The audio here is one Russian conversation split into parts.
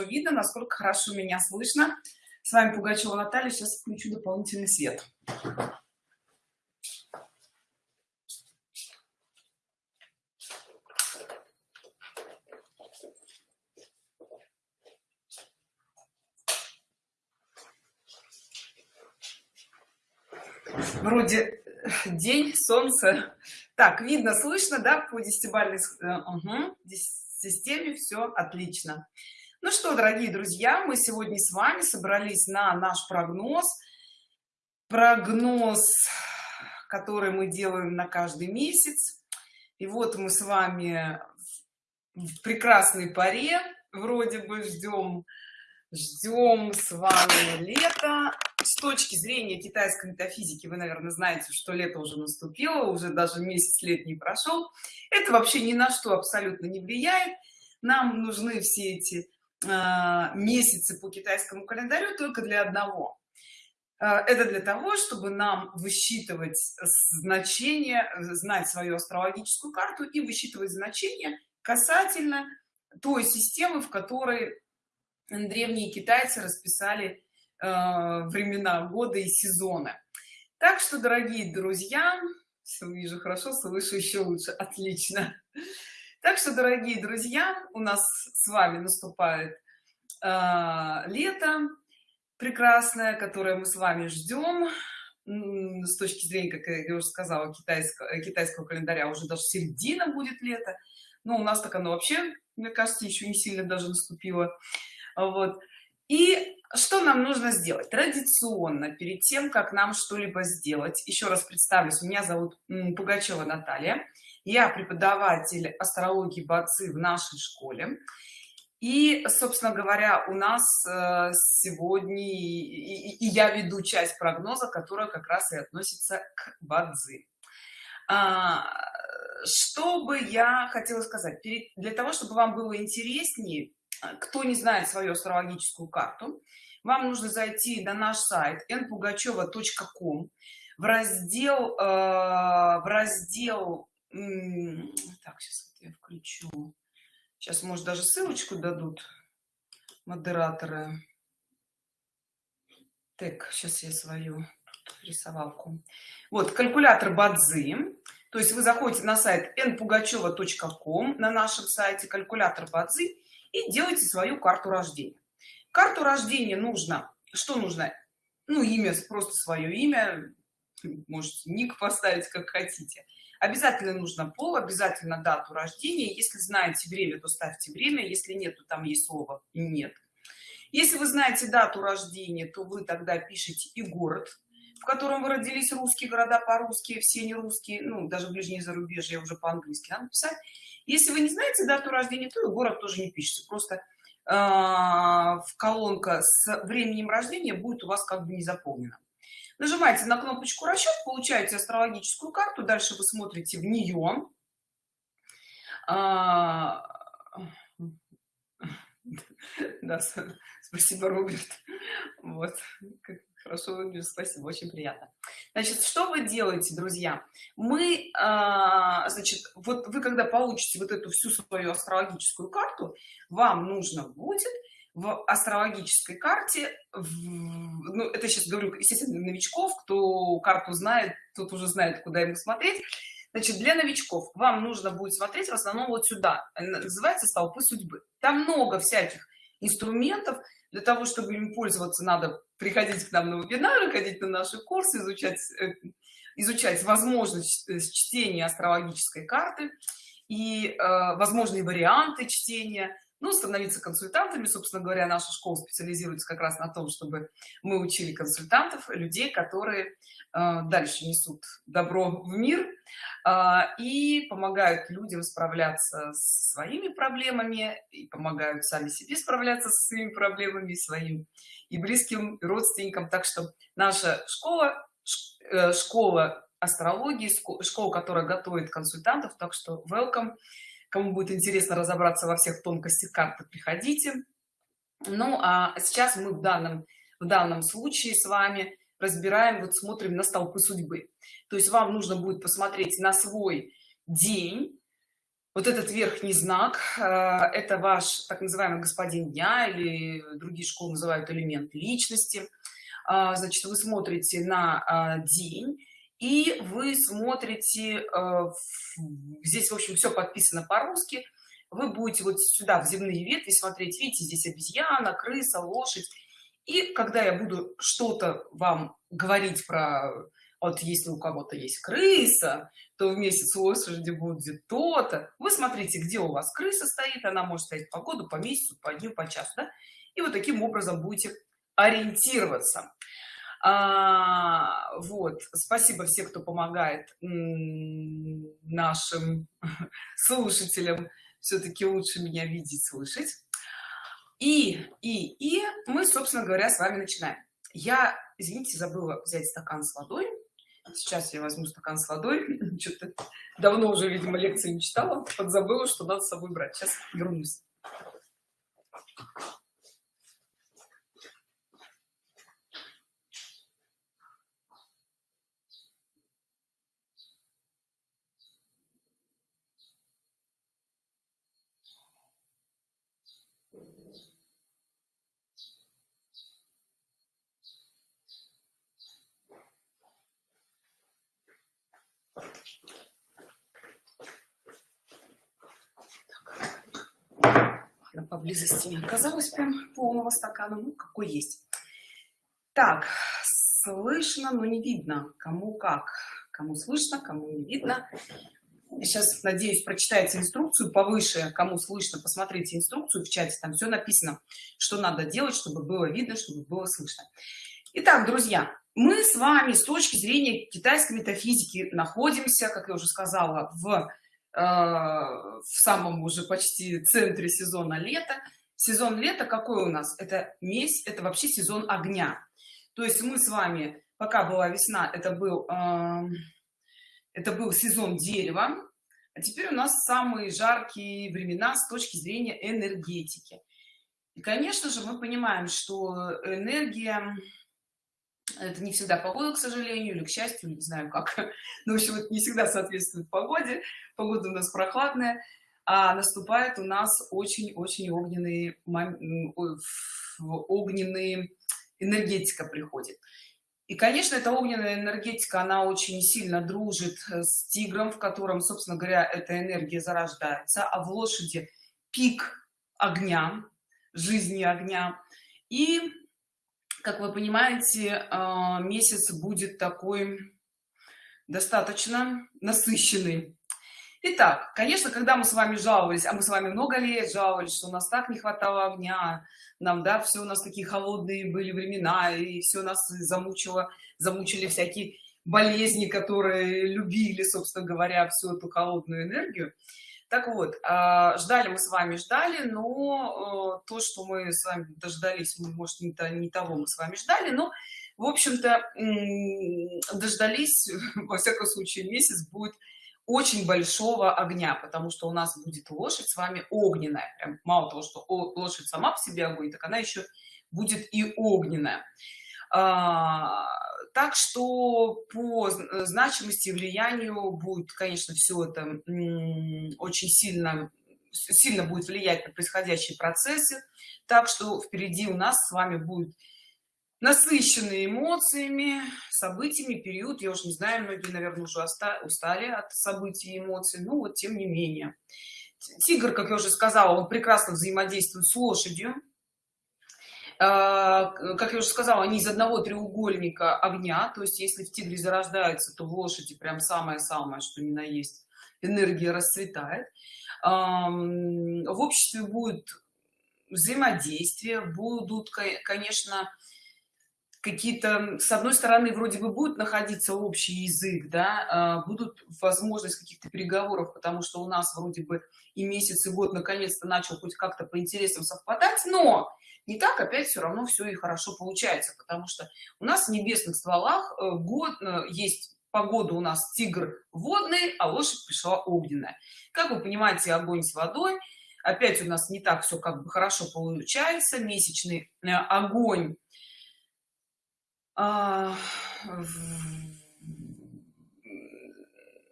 видно насколько хорошо меня слышно. С вами пугачева наталья. Сейчас включу дополнительный свет. Вроде день солнце. Так видно слышно да по десятибальной угу. системе все отлично ну что дорогие друзья мы сегодня с вами собрались на наш прогноз. Прогноз который мы делаем на каждый месяц. И вот мы с вами в прекрасной паре вроде бы ждем ждем с вами лето с точки зрения китайской метафизики вы наверное знаете что лето уже наступило уже даже месяц летний прошел. Это вообще ни на что абсолютно не влияет. Нам нужны все эти месяцы по китайскому календарю только для одного. Э, это для того чтобы нам высчитывать значение знать свою астрологическую карту и высчитывать значение касательно той системы в которой древние китайцы расписали Э, времена года и сезона так что дорогие друзья все вижу хорошо слышу еще лучше. Отлично так что дорогие друзья у нас с вами наступает э, лето прекрасное которое мы с вами ждем с точки зрения как я уже сказала китайского китайского календаря уже даже середина будет лето но у нас так оно вообще мне кажется еще не сильно даже наступило. Вот. И что нам нужно сделать? Традиционно перед тем как нам что-либо сделать еще раз представлюсь. Меня зовут пугачева наталья я преподаватель астрологии бацы в нашей школе. И собственно говоря у нас э, сегодня и, и я веду часть прогноза которая как раз и относится к бадзи. А, что бы я хотела сказать? Для того чтобы вам было интереснее кто не знает свою астрологическую карту вам нужно зайти на наш сайт npugacheva.com в раздел э, в раздел так сейчас я включу. Сейчас может даже ссылочку дадут модераторы. Так сейчас я свою рисовалку. Вот калькулятор бадзи. То есть вы заходите на сайт npugacheva.com на нашем сайте калькулятор бадзи и делайте свою карту рождения. Карту рождения нужно что нужно? Ну имя просто свое имя можете ник поставить как хотите. Обязательно нужно пол обязательно дату рождения. Если знаете время то ставьте время. Если нет то там есть слово нет если вы знаете дату рождения то вы тогда пишете и город в котором вы родились русские города по-русски все не русские ну даже ближние зарубежье уже по-английски надо писать если вы не знаете дату рождения то и город тоже не пишите. Просто а, в колонка с временем рождения будет у вас как бы не заполнена нажимаете на кнопочку расчет получаете астрологическую карту дальше вы смотрите в нее а, да, спасибо роберт вот хорошо выглядишь спасибо очень приятно. Значит что вы делаете друзья? Мы а, значит вот вы когда получите вот эту всю свою астрологическую карту вам нужно будет в астрологической карте в, ну это сейчас говорю естественно новичков кто карту знает тот уже знает куда ему смотреть. Значит для новичков вам нужно будет смотреть в основном вот сюда называется столпы судьбы там много всяких инструментов. Для того чтобы им пользоваться надо приходить к нам на вебинары ходить на наши курсы изучать э, изучать возможность э, чтения астрологической карты и э, возможные варианты чтения ну становиться консультантами. Собственно говоря наша школа специализируется как раз на том чтобы мы учили консультантов людей которые э, дальше несут добро в мир э, и помогают людям справляться с своими проблемами и помогают сами себе справляться со своими проблемами своим и близким родственникам. Так что наша школа э, школа астрологии школа которая готовит консультантов. Так что welcome кому будет интересно разобраться во всех тонкостях карты приходите. Ну а сейчас мы в данном в данном случае с вами разбираем вот смотрим на столпы судьбы. То есть вам нужно будет посмотреть на свой день. Вот этот верхний знак э, это ваш так называемый господин дня или другие школы называют элемент личности а, значит вы смотрите на а, день и вы смотрите э, здесь в общем все подписано по-русски. Вы будете вот сюда в земные ветви смотреть. Видите здесь обезьяна крыса лошадь. И когда я буду что-то вам говорить про вот если у кого-то есть крыса то в месяц лошади будет то-то. Вы смотрите где у вас крыса стоит. Она может стоять по году по месяцу по дню по часу да? и вот таким образом будете ориентироваться а, вот спасибо всем кто помогает нашим слушателям все-таки лучше меня видеть слышать. И и и мы собственно говоря с вами начинаем. Я извините забыла взять стакан с водой. Сейчас я возьму стакан с водой. Что-то давно уже видимо лекции не читала. Подзабыла что надо с собой брать. Сейчас вернусь поблизости не оказалось прям полного стакана. Ну какой есть. Так слышно но не видно кому как. Кому слышно кому не видно. Сейчас надеюсь прочитайте инструкцию повыше. Кому слышно посмотрите инструкцию в чате. Там все написано что надо делать чтобы было видно чтобы было слышно. Итак, друзья мы с вами с точки зрения китайской метафизики находимся как я уже сказала в в самом уже почти центре сезона лета. Сезон лета какой у нас? Это месяц это вообще сезон огня. То есть мы с вами пока была весна это был э, это был сезон дерева. А теперь у нас самые жаркие времена с точки зрения энергетики. И конечно же мы понимаем что энергия это не всегда погода к сожалению или к счастью не знаю как. Но в общем это не всегда соответствует погоде. Погода у нас прохладная а наступает у нас очень-очень огненные огненные энергетика приходит. И конечно эта огненная энергетика она очень сильно дружит с тигром в котором собственно говоря эта энергия зарождается а в лошади пик огня жизни огня. И как вы понимаете а, месяц будет такой достаточно насыщенный. Итак, конечно, когда мы с вами жаловались, а мы с вами много лет жаловались, что у нас так не хватало огня, нам, да, все у нас такие холодные были времена, и все нас замучило, замучили всякие болезни, которые любили, собственно говоря, всю эту холодную энергию так вот а, ждали мы с вами ждали но э, то что мы с вами дождались мы может не, то, не того мы с вами ждали но в общем-то дождались во всяком случае месяц будет очень большого огня потому что у нас будет лошадь с вами огненная. Прям мало того что лошадь сама по себе огонь так она еще будет и огненная. А, так что по э, значимости и влиянию будет конечно все это очень сильно сильно будет влиять на происходящие процессы. Так что впереди у нас с вами будет насыщенные эмоциями событиями период. Я уже не знаю многие наверное уже устали от событий и эмоций ну вот тем не менее. Тигр как я уже сказала он прекрасно взаимодействует с лошадью как я уже сказала они из одного треугольника огня. То есть если в тигре зарождается то в лошади прям самое-самое что ни на есть энергия расцветает. В обществе будет взаимодействие будут конечно какие-то с одной стороны вроде бы будет находиться общий язык да а, будут возможность каких-то переговоров потому что у нас вроде бы и месяц и год наконец-то начал хоть как-то по интересам совпадать но не так опять все равно все и хорошо получается потому что у нас в небесных стволах э, год э, есть погода у нас тигр водный а лошадь пришла огненная. Как вы понимаете огонь с водой. Опять у нас не так все как бы хорошо получается месячный э, огонь а,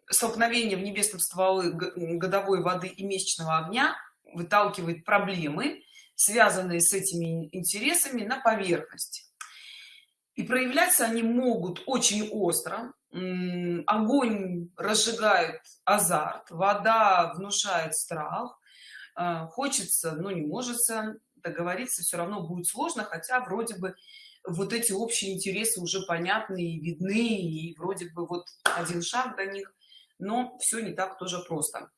столкновение в небесном стволы годовой воды и месячного огня выталкивает проблемы связанные с этими интересами на поверхность и проявляться они могут очень остро. Огонь разжигает азарт вода внушает страх. А, хочется но не может договориться все равно будет сложно хотя вроде бы вот эти общие интересы уже понятны и видны и вроде бы вот один шаг до них но все не так тоже просто.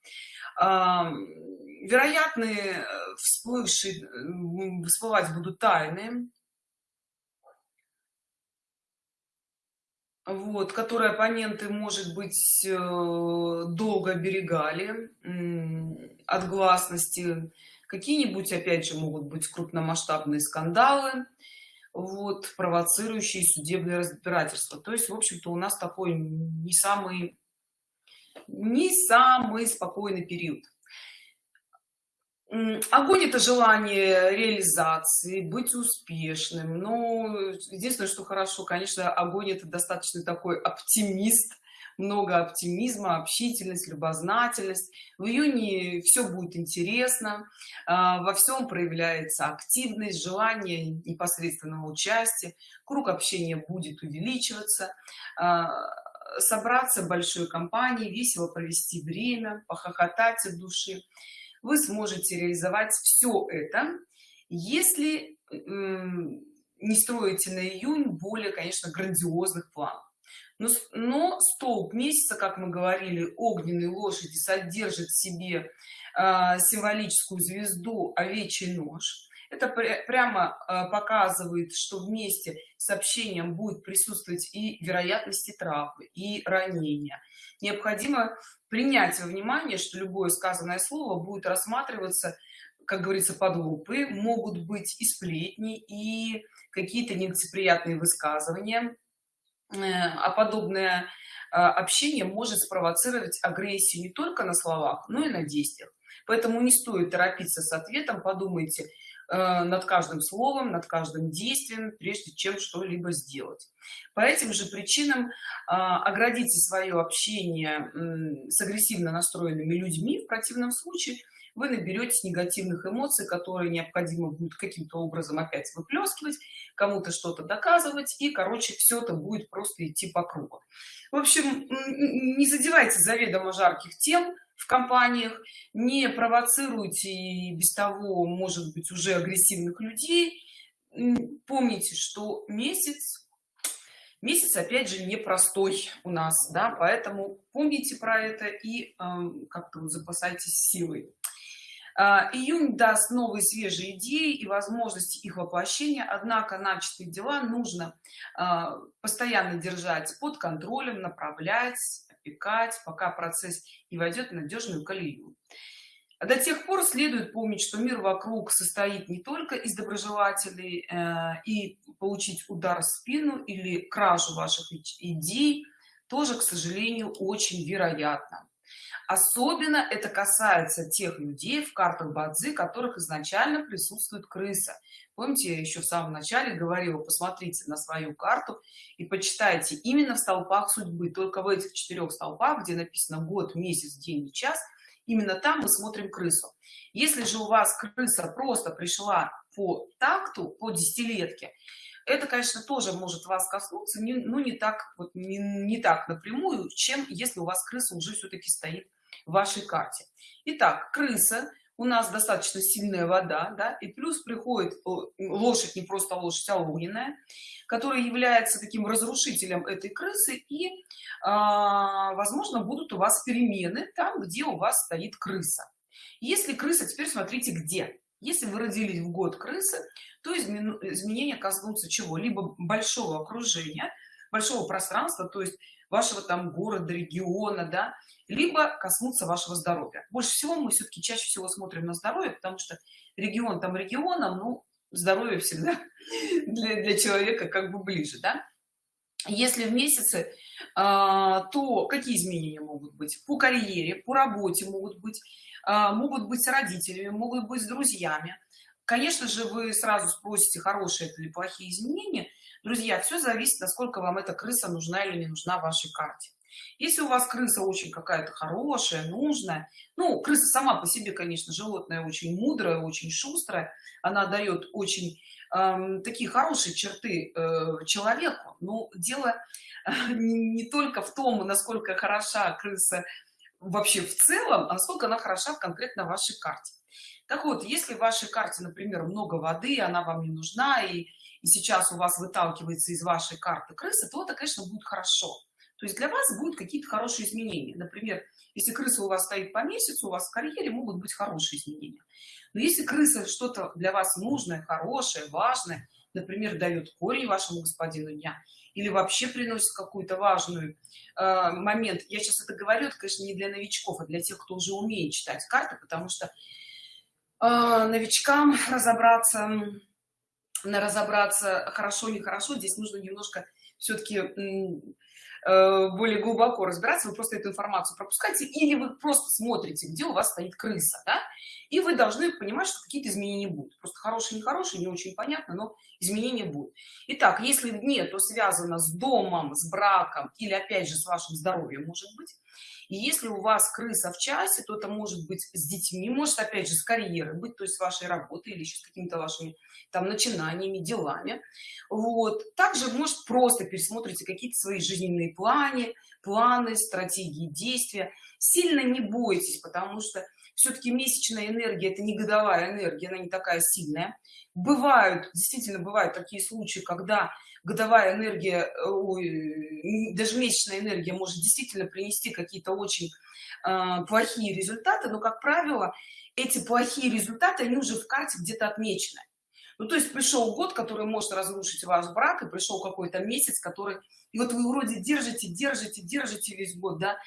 Вероятные э, всплывшие всплывать будут тайны вот которые оппоненты может быть э, долго оберегали от гласности. Какие-нибудь опять же могут быть крупномасштабные скандалы вот провоцирующие судебное разбирательство. То есть в общем-то у нас такой не самый не самый спокойный период. Огонь это желание реализации быть успешным. Но единственное что хорошо конечно огонь это достаточно такой оптимист. Много оптимизма общительность любознательность. В июне все будет интересно. А, во всем проявляется активность желание непосредственного участия. Круг общения будет увеличиваться. А, собраться большой компанией весело провести время похохотать от души. Вы сможете реализовать все это если не строите на июнь более конечно грандиозных планов. Но, но столб месяца как мы говорили огненной лошади содержит в себе э, символическую звезду овечий нож это прямо э, показывает что вместе с общением будет присутствовать и вероятности травмы и ранения. Необходимо принять во внимание что любое сказанное слово будет рассматриваться как говорится под лупы. Могут быть и сплетни и какие-то нелицеприятные высказывания. Э, а подобное э, общение может спровоцировать агрессию не только на словах но и на действиях. Поэтому не стоит торопиться с ответом. Подумайте над каждым словом над каждым действием прежде чем что-либо сделать. По этим же причинам а, оградите свое общение с агрессивно настроенными людьми в противном случае вы наберетесь негативных эмоций которые необходимо будет каким-то образом опять выплескивать кому-то что-то доказывать и короче все это будет просто идти по кругу. В общем не задевайте заведомо жарких тем в компаниях не провоцируйте без того может быть уже агрессивных людей. Помните что месяц месяц опять же непростой у нас да поэтому помните про это и э, как-то запасайтесь силой июнь даст новые свежие идеи и возможности их воплощения однако начатые дела нужно а, постоянно держать под контролем направлять опекать пока процесс не войдет в надежную колею. До тех пор следует помнить что мир вокруг состоит не только из доброжелателей э, и получить удар в спину или кражу ваших идей тоже к сожалению очень вероятно особенно это касается тех людей в картах бадзи которых изначально присутствует крыса. Помните я еще в самом начале говорила посмотрите на свою карту и почитайте именно в столпах судьбы только в этих четырех столпах где написано год месяц день и час именно там мы смотрим крысу. Если же у вас крыса просто пришла по такту по десятилетке это конечно тоже может вас коснуться но не так вот не, не так напрямую чем если у вас крыса уже все-таки стоит в вашей карте. Итак, крыса у нас достаточно сильная вода да и плюс приходит лошадь не просто лошадь а огненная которая является таким разрушителем этой крысы и э, возможно будут у вас перемены там где у вас стоит крыса. Если крыса теперь смотрите где. Если вы родились в год крысы то изменения коснутся чего? Либо большого окружения большого пространства то есть вашего там города региона да либо коснуться вашего здоровья. Больше всего мы все-таки чаще всего смотрим на здоровье потому что регион там регионом ну здоровье всегда для, для человека как бы ближе да? если в месяце а, то какие изменения могут быть? По карьере по работе могут быть а, могут быть с родителями могут быть с друзьями конечно же вы сразу спросите хорошие это или плохие изменения. Друзья все зависит насколько вам эта крыса нужна или не нужна в вашей карте. Если у вас крыса очень какая-то хорошая нужная ну крыса сама по себе конечно животное очень мудрое очень шустрое. Она дает очень э, такие хорошие черты э, человеку. Но дело не, не только в том насколько хороша крыса вообще в целом а насколько она хороша в конкретно вашей карте так вот если в вашей карте например много воды она вам не нужна и, и сейчас у вас выталкивается из вашей карты крыса то это конечно будет хорошо. То есть для вас будут какие-то хорошие изменения. Например если крыса у вас стоит по месяцу у вас в карьере могут быть хорошие изменения. Но если крыса что-то для вас нужное хорошее важное например дает корень вашему господину дня или вообще приносит какую-то важную э, момент я сейчас это говорю это конечно не для новичков а для тех кто уже умеет читать карты потому что новичкам разобраться на разобраться хорошо нехорошо здесь нужно немножко все-таки э, более глубоко разбираться вы просто эту информацию пропускаете или вы просто смотрите где у вас стоит крыса да? и вы должны понимать что какие-то изменения будут. Просто хорошие нехорошие не очень понятно но изменения будут. Итак если нет то связано с домом с браком или опять же с вашим здоровьем может быть и если у вас крыса в часе то это может быть с детьми может опять же с карьерой быть то есть с вашей работы или еще с какими-то вашими там начинаниями делами. Вот. Также может просто пересмотрите какие-то свои жизненные планы планы стратегии действия. Сильно не бойтесь потому что все-таки месячная энергия это не годовая энергия она не такая сильная. Бывают действительно бывают такие случаи когда годовая энергия ой, даже месячная энергия может действительно принести какие-то очень э, плохие результаты но как правило эти плохие результаты они уже в карте где-то отмечены. Ну то есть пришел год который может разрушить ваш брак и пришел какой-то месяц который и вот вы вроде держите держите держите весь год да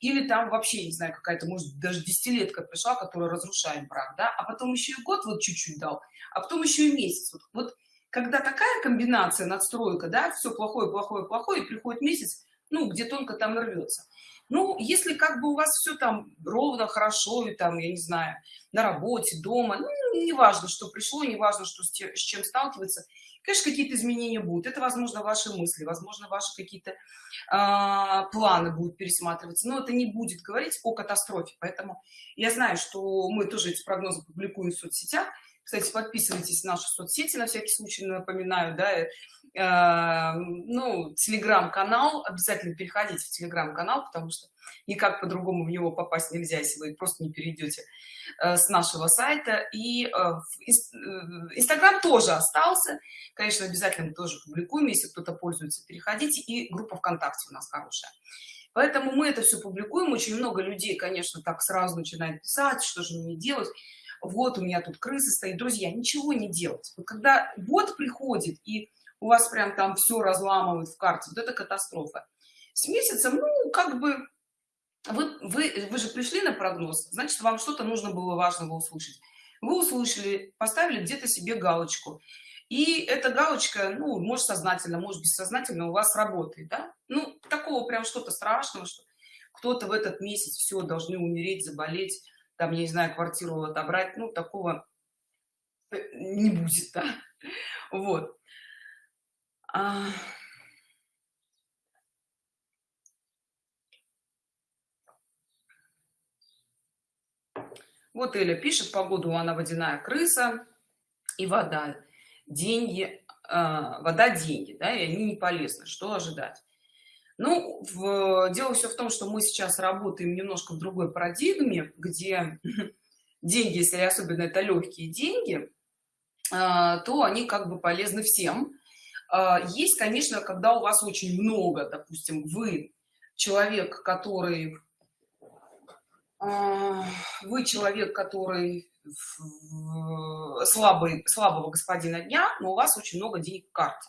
или там вообще не знаю какая-то может даже десятилетка пришла которая разрушает брак да а потом еще и год вот чуть-чуть дал а потом еще и месяц. Вот, вот когда такая комбинация надстройка да все плохое плохое плохое и приходит месяц ну где тонко там рвется ну если как бы у вас все там ровно хорошо и там я не знаю на работе дома ну, не важно что пришло не важно что с, с чем сталкиваться конечно какие-то изменения будут. Это возможно ваши мысли возможно ваши какие-то э, планы будут пересматриваться. Но это не будет говорить о катастрофе. Поэтому я знаю что мы тоже эти прогнозы публикуем в соцсетях кстати подписывайтесь на наши соцсети на всякий случай напоминаю да э, ну телеграм-канал. Обязательно переходите в телеграм-канал потому что никак по-другому в него попасть нельзя если вы просто не перейдете э, с нашего сайта. И э, инстаграм тоже остался. Конечно обязательно тоже публикуем если кто-то пользуется. Переходите и группа вконтакте у нас хорошая. Поэтому мы это все публикуем. Очень много людей конечно так сразу начинает писать что же мне делать вот у меня тут крыса стоит друзья ничего не делать. Вот когда год приходит и у вас прям там все разламывают в карте вот это катастрофа. С месяцем ну как бы вы вы вы же пришли на прогноз значит вам что-то нужно было важного услышать. Вы услышали поставили где-то себе галочку. И эта галочка ну может сознательно может бессознательно у вас работает да? ну такого прям что-то страшного что кто-то в этот месяц все должны умереть заболеть там, я не знаю, квартиру отобрать, ну, такого э, не будет, да. Вот. А... Вот Эля пишет, погоду она водяная крыса и вода, деньги, э, вода, деньги, да, и они не полезны. Что ожидать? Ну, в, дело все в том, что мы сейчас работаем немножко в другой парадигме, где деньги, если особенно это легкие деньги, а, то они как бы полезны всем. А, есть, конечно, когда у вас очень много, допустим, вы человек, который а, вы человек, который слабый, слабого господина дня, но у вас очень много денег в карте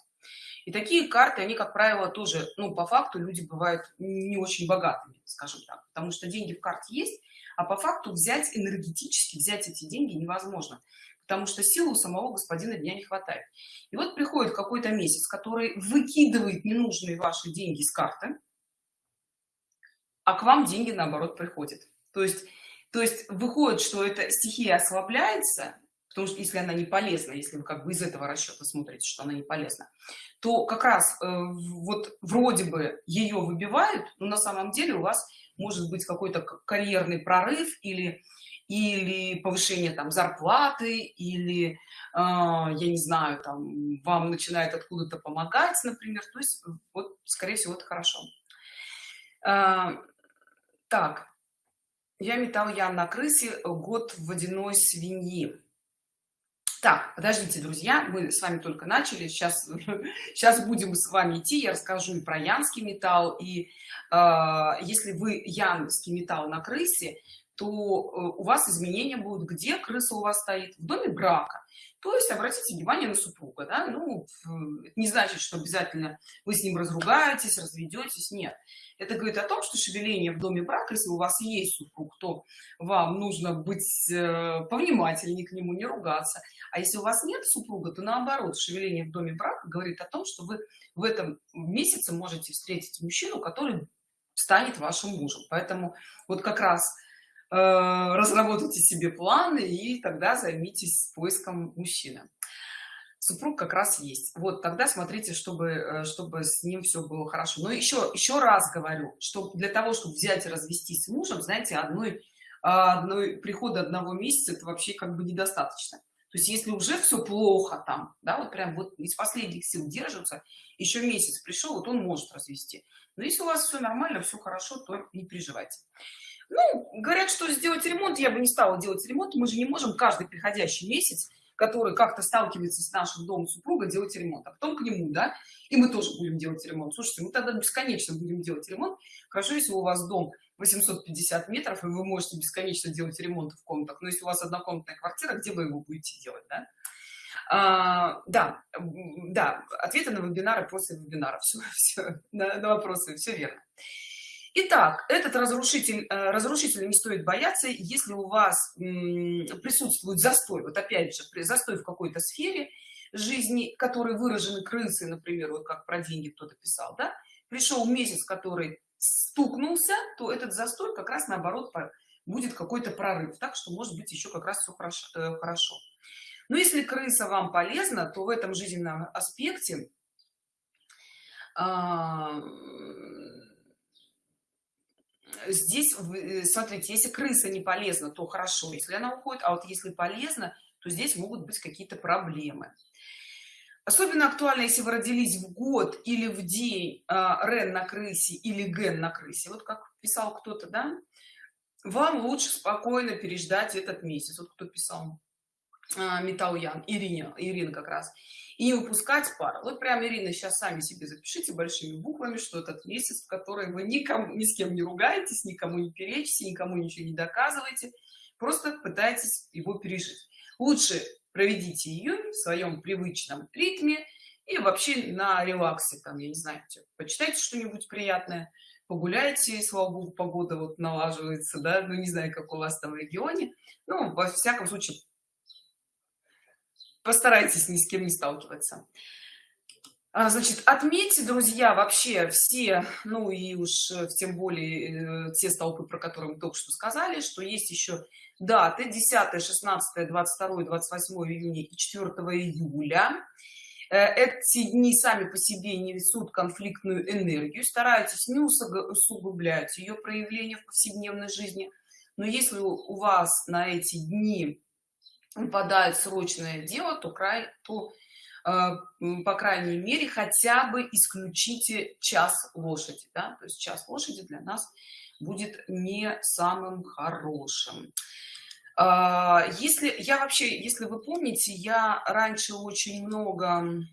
и такие карты они как правило тоже ну по факту люди бывают не очень богатыми скажем так потому что деньги в карте есть а по факту взять энергетически взять эти деньги невозможно потому что силы у самого господина дня не хватает. И вот приходит какой-то месяц который выкидывает ненужные ваши деньги с карты а к вам деньги наоборот приходят. То есть то есть выходит что эта стихия ослабляется потому что если она не полезна если вы как бы из этого расчета смотрите что она не полезна то как раз э, вот вроде бы ее выбивают но на самом деле у вас может быть какой-то карьерный прорыв или или повышение там зарплаты или э, я не знаю там вам начинает откуда-то помогать например. То есть вот скорее всего это хорошо. Э, так. Я метал я на крысе год водяной свиньи так подождите друзья мы с вами только начали. Сейчас сейчас будем с вами идти. Я расскажу и про янский металл и э, если вы янский металл на крысе то э, у вас изменения будут. Где крыса у вас стоит? В доме брака. То есть обратите внимание на супруга да? ну это не значит что обязательно вы с ним разругаетесь разведетесь нет. Это говорит о том что шевеление в доме брака если у вас есть супруг то вам нужно быть э, повнимательнее к нему не ругаться. А если у вас нет супруга то наоборот шевеление в доме брака говорит о том что вы в этом месяце можете встретить мужчину который станет вашим мужем. Поэтому вот как раз разработайте себе планы и тогда займитесь поиском мужчины. Супруг как раз есть. Вот тогда смотрите чтобы э, чтобы с ним все было хорошо. Но еще еще раз говорю что для того чтобы взять и развестись с мужем знаете одной одной прихода одного месяца это вообще как бы недостаточно. То есть если уже все плохо там да вот прям вот из последних сил держатся еще месяц пришел вот он может развести. Но если у вас все нормально все хорошо то не переживайте ну говорят что сделать ремонт я бы не стала делать ремонт. Мы же не можем каждый приходящий месяц который как-то сталкивается с нашим домом супруга делать ремонт а потом к нему да. И мы тоже будем делать ремонт. Слушайте мы тогда бесконечно будем делать ремонт. Хорошо если у вас дом 850 метров и вы можете бесконечно делать ремонт в комнатах. Но если у вас однокомнатная квартира где вы его будете делать да? А, да да ответы на вебинары после вебинара все, все на, на вопросы все верно Итак, этот разрушитель, э, разрушитель не стоит бояться, если у вас присутствует застой, вот опять же, застой в какой-то сфере жизни, который выражены крысы, например, вот как про деньги кто-то писал, да, пришел месяц, который стукнулся, то этот застой как раз наоборот будет какой-то прорыв так что может быть еще как раз все хорошо э, хорошо. Но если крыса вам полезна то в этом жизненном аспекте а, здесь э, смотрите если крыса не полезна то хорошо если она уходит а вот если полезно то здесь могут быть какие-то проблемы. Особенно актуально если вы родились в год или в день э, рен на крысе или ген на крысе. Вот как писал кто-то да? Вам лучше спокойно переждать этот месяц вот кто писал э, металл ян ирине ирина как раз и не выпускать пар. Вот прям ирина сейчас сами себе запишите большими буквами что этот месяц в который вы никому ни с кем не ругаетесь никому не перечите никому ничего не доказываете просто пытайтесь его пережить. Лучше проведите июнь в своем привычном ритме и вообще на релаксе там я не знаю почитайте что-нибудь приятное погуляйте слава богу погода вот налаживается да ну не знаю как у вас там в регионе. Ну во всяком случае постарайтесь ни с кем не сталкиваться. А, значит отметьте друзья вообще все ну и уж э, тем более э, те столпы про которые мы только что сказали что есть еще даты 10 16 22 28 июня и 4 июля. Э, эти дни сами по себе не несут конфликтную энергию. Старайтесь не усугублять ее проявление в повседневной жизни. Но если у вас на эти дни выпадает срочное дело то край то Э, по крайней мере хотя бы исключите час лошади да? то есть час лошади для нас будет не самым хорошим а, если я вообще если вы помните я раньше очень много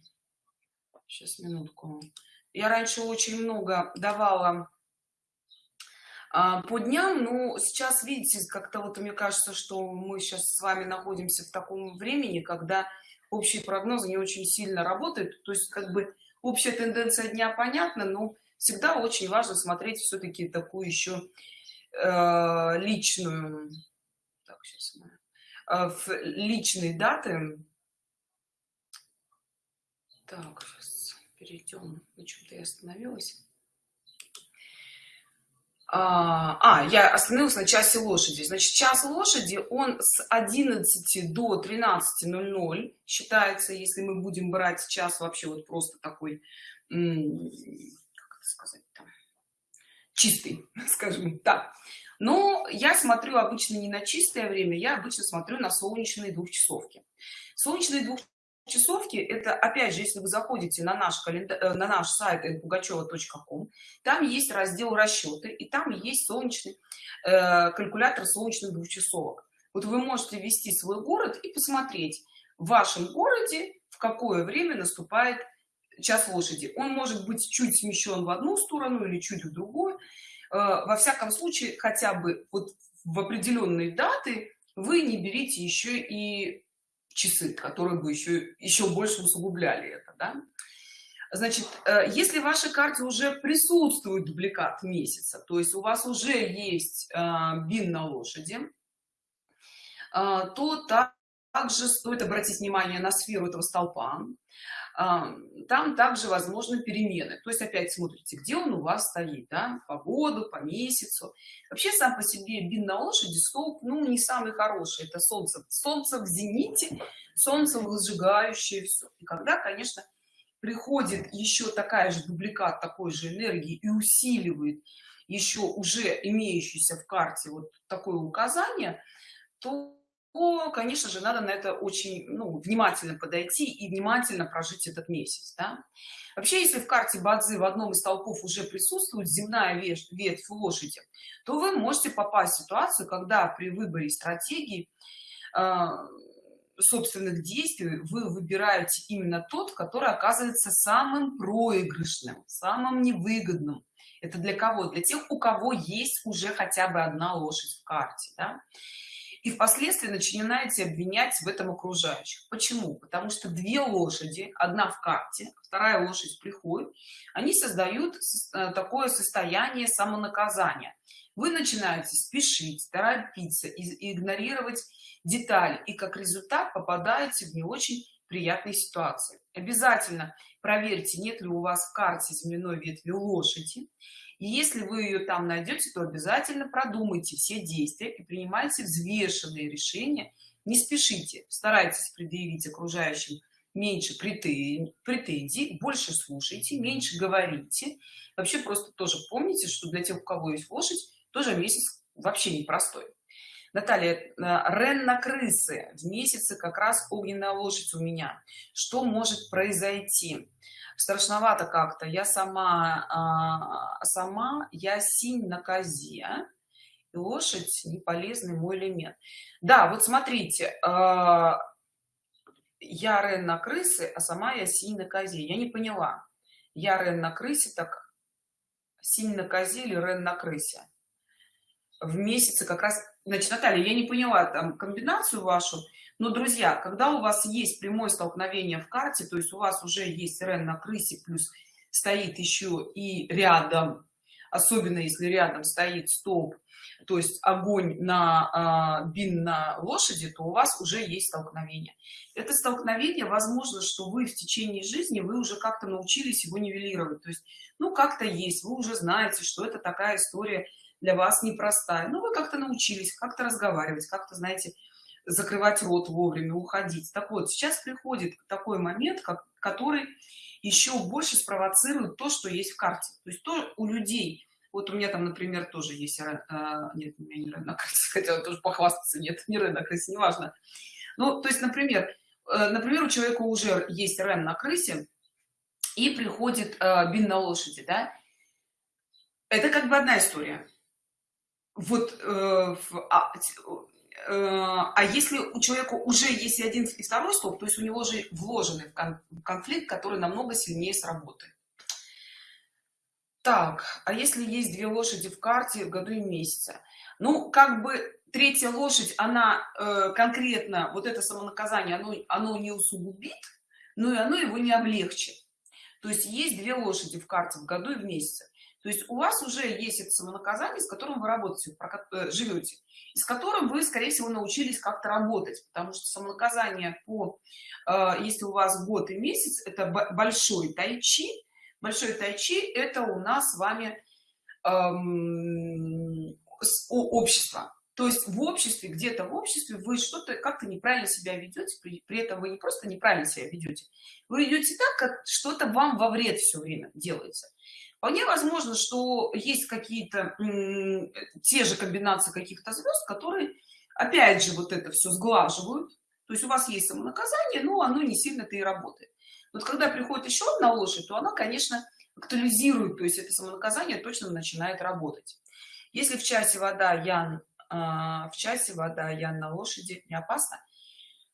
сейчас минутку я раньше очень много давала а, по дням но сейчас видите как-то вот мне кажется что мы сейчас с вами находимся в таком времени когда общие прогнозы не очень сильно работают. То есть как бы общая тенденция дня понятна но всегда очень важно смотреть все-таки такую еще э, личную так, сейчас э, в личные даты. Так сейчас перейдем на чем-то я остановилась а, а я остановился на часе лошади. Значит час лошади он с 11 до 13:00 считается если мы будем брать час вообще вот просто такой как это сказать там, чистый скажем так. Но я смотрю обычно не на чистое время я обычно смотрю на солнечные двухчасовки. Солнечные двух часовки это опять же если вы заходите на наш календарь э, на наш сайт pugacheва.com там есть раздел расчеты и там есть солнечный э, калькулятор солнечных двухчасовок. Вот вы можете ввести свой город и посмотреть в вашем городе в какое время наступает час лошади. Он может быть чуть смещен в одну сторону или чуть в другую. Э, во всяком случае хотя бы вот в определенные даты вы не берите еще и часы которые бы еще еще больше усугубляли это да? значит э, если в вашей карте уже присутствует дубликат месяца то есть у вас уже есть э, бин на лошади э, то также стоит обратить внимание на сферу этого столпа. Там также возможны перемены. То есть опять смотрите где он у вас стоит да? по году по месяцу. Вообще сам по себе бин на лошади столб ну не самый хороший. Это солнце солнце в зените солнце возжигающее все и когда конечно приходит еще такая же дубликат такой же энергии и усиливает еще уже имеющийся в карте вот такое указание то то, конечно же, надо на это очень ну, внимательно подойти и внимательно прожить этот месяц. Да? Вообще, если в карте Бадзи в одном из толпов уже присутствует земная ветвь лошади, то вы можете попасть в ситуацию, когда при выборе стратегии э, собственных действий вы выбираете именно тот, который оказывается самым проигрышным, самым невыгодным. Это для кого? Для тех, у кого есть уже хотя бы одна лошадь в карте. Да? И впоследствии начинаете обвинять в этом окружающих. Почему? Потому что две лошади одна в карте вторая лошадь приходит они создают э, такое состояние самонаказания. Вы начинаете спешить торопиться игнорировать детали и как результат попадаете в не очень приятной ситуации. Обязательно проверьте нет ли у вас в карте земляной ветви лошади и если вы ее там найдете то обязательно продумайте все действия и принимайте взвешенные решения. Не спешите старайтесь предъявить окружающим меньше претензий больше слушайте меньше говорите. Вообще просто тоже помните что для тех у кого есть лошадь тоже месяц вообще непростой. Наталья, э, Рен на крысы. В месяце как раз огненная лошадь у меня. Что может произойти? Страшновато как-то. Я сама а, сама я синь на козе и лошадь не полезный мой элемент. Да вот смотрите а, я рен на крысы а сама я синь на козе. Я не поняла. Я рен на крысе так синь на козе или рен на крысе? В месяце как раз значит наталья я не поняла там комбинацию вашу но друзья когда у вас есть прямое столкновение в карте то есть у вас уже есть рен на крысе плюс стоит еще и рядом особенно если рядом стоит столб то есть огонь на э, бин на лошади то у вас уже есть столкновение. Это столкновение возможно что вы в течение жизни вы уже как-то научились его нивелировать. То есть ну как-то есть вы уже знаете что это такая история для вас непростая. Но вы как-то научились как-то разговаривать как-то знаете закрывать рот вовремя уходить. Так вот сейчас приходит такой момент как который еще больше спровоцирует то что есть в карте. То есть то у людей вот у меня там например тоже есть э, нет у меня не рынок хотела тоже похвастаться нет не рынок крысе неважно. Ну то есть например э, например у человека уже есть рен на крысе и приходит э, бин на лошади да? Это как бы одна история. Вот э, а, Э, а если у человека уже есть один и второй столб то есть у него же вложенный конфликт который намного сильнее сработает так а если есть две лошади в карте в году и месяце? Ну как бы третья лошадь она э, конкретно вот это самонаказание оно, оно не усугубит но и оно его не облегчит. То есть есть две лошади в карте в году и в месяце то есть у вас уже есть это самонаказание с которым вы работаете э, живете с которым вы скорее всего научились как-то работать потому что самонаказание по э, если у вас год и месяц это большой тайчи большой тайчи это у нас с вами эм, с общества то есть в обществе где-то в обществе вы что-то как-то неправильно себя ведете при, при этом вы не просто неправильно себя ведете вы ведете так как что-то вам во вред все время делается вполне возможно что есть какие-то те же комбинации каких-то звезд которые опять же вот это все сглаживают. То есть у вас есть самонаказание но оно не сильно-то и работает. Вот когда приходит еще одна лошадь то она конечно актуализирует то есть это самонаказание точно начинает работать. Если в часе вода ян а, в часе вода ян на лошади не опасно.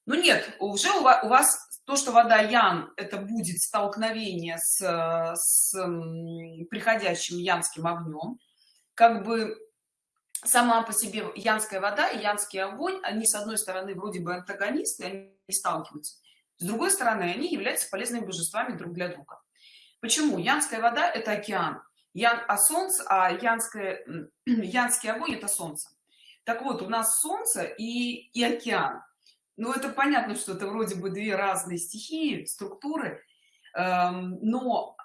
Ну нет уже у вас, у вас то что вода ян это будет столкновение с, с приходящим янским огнем. Как бы сама по себе янская вода и янский огонь они с одной стороны вроде бы антагонисты они сталкиваются. С другой стороны они являются полезными божествами друг для друга. Почему? Янская вода это океан. Ян а солнце а янское янский огонь это солнце. Так вот у нас солнце и и океан ну это понятно что это вроде бы две разные стихии структуры эм, но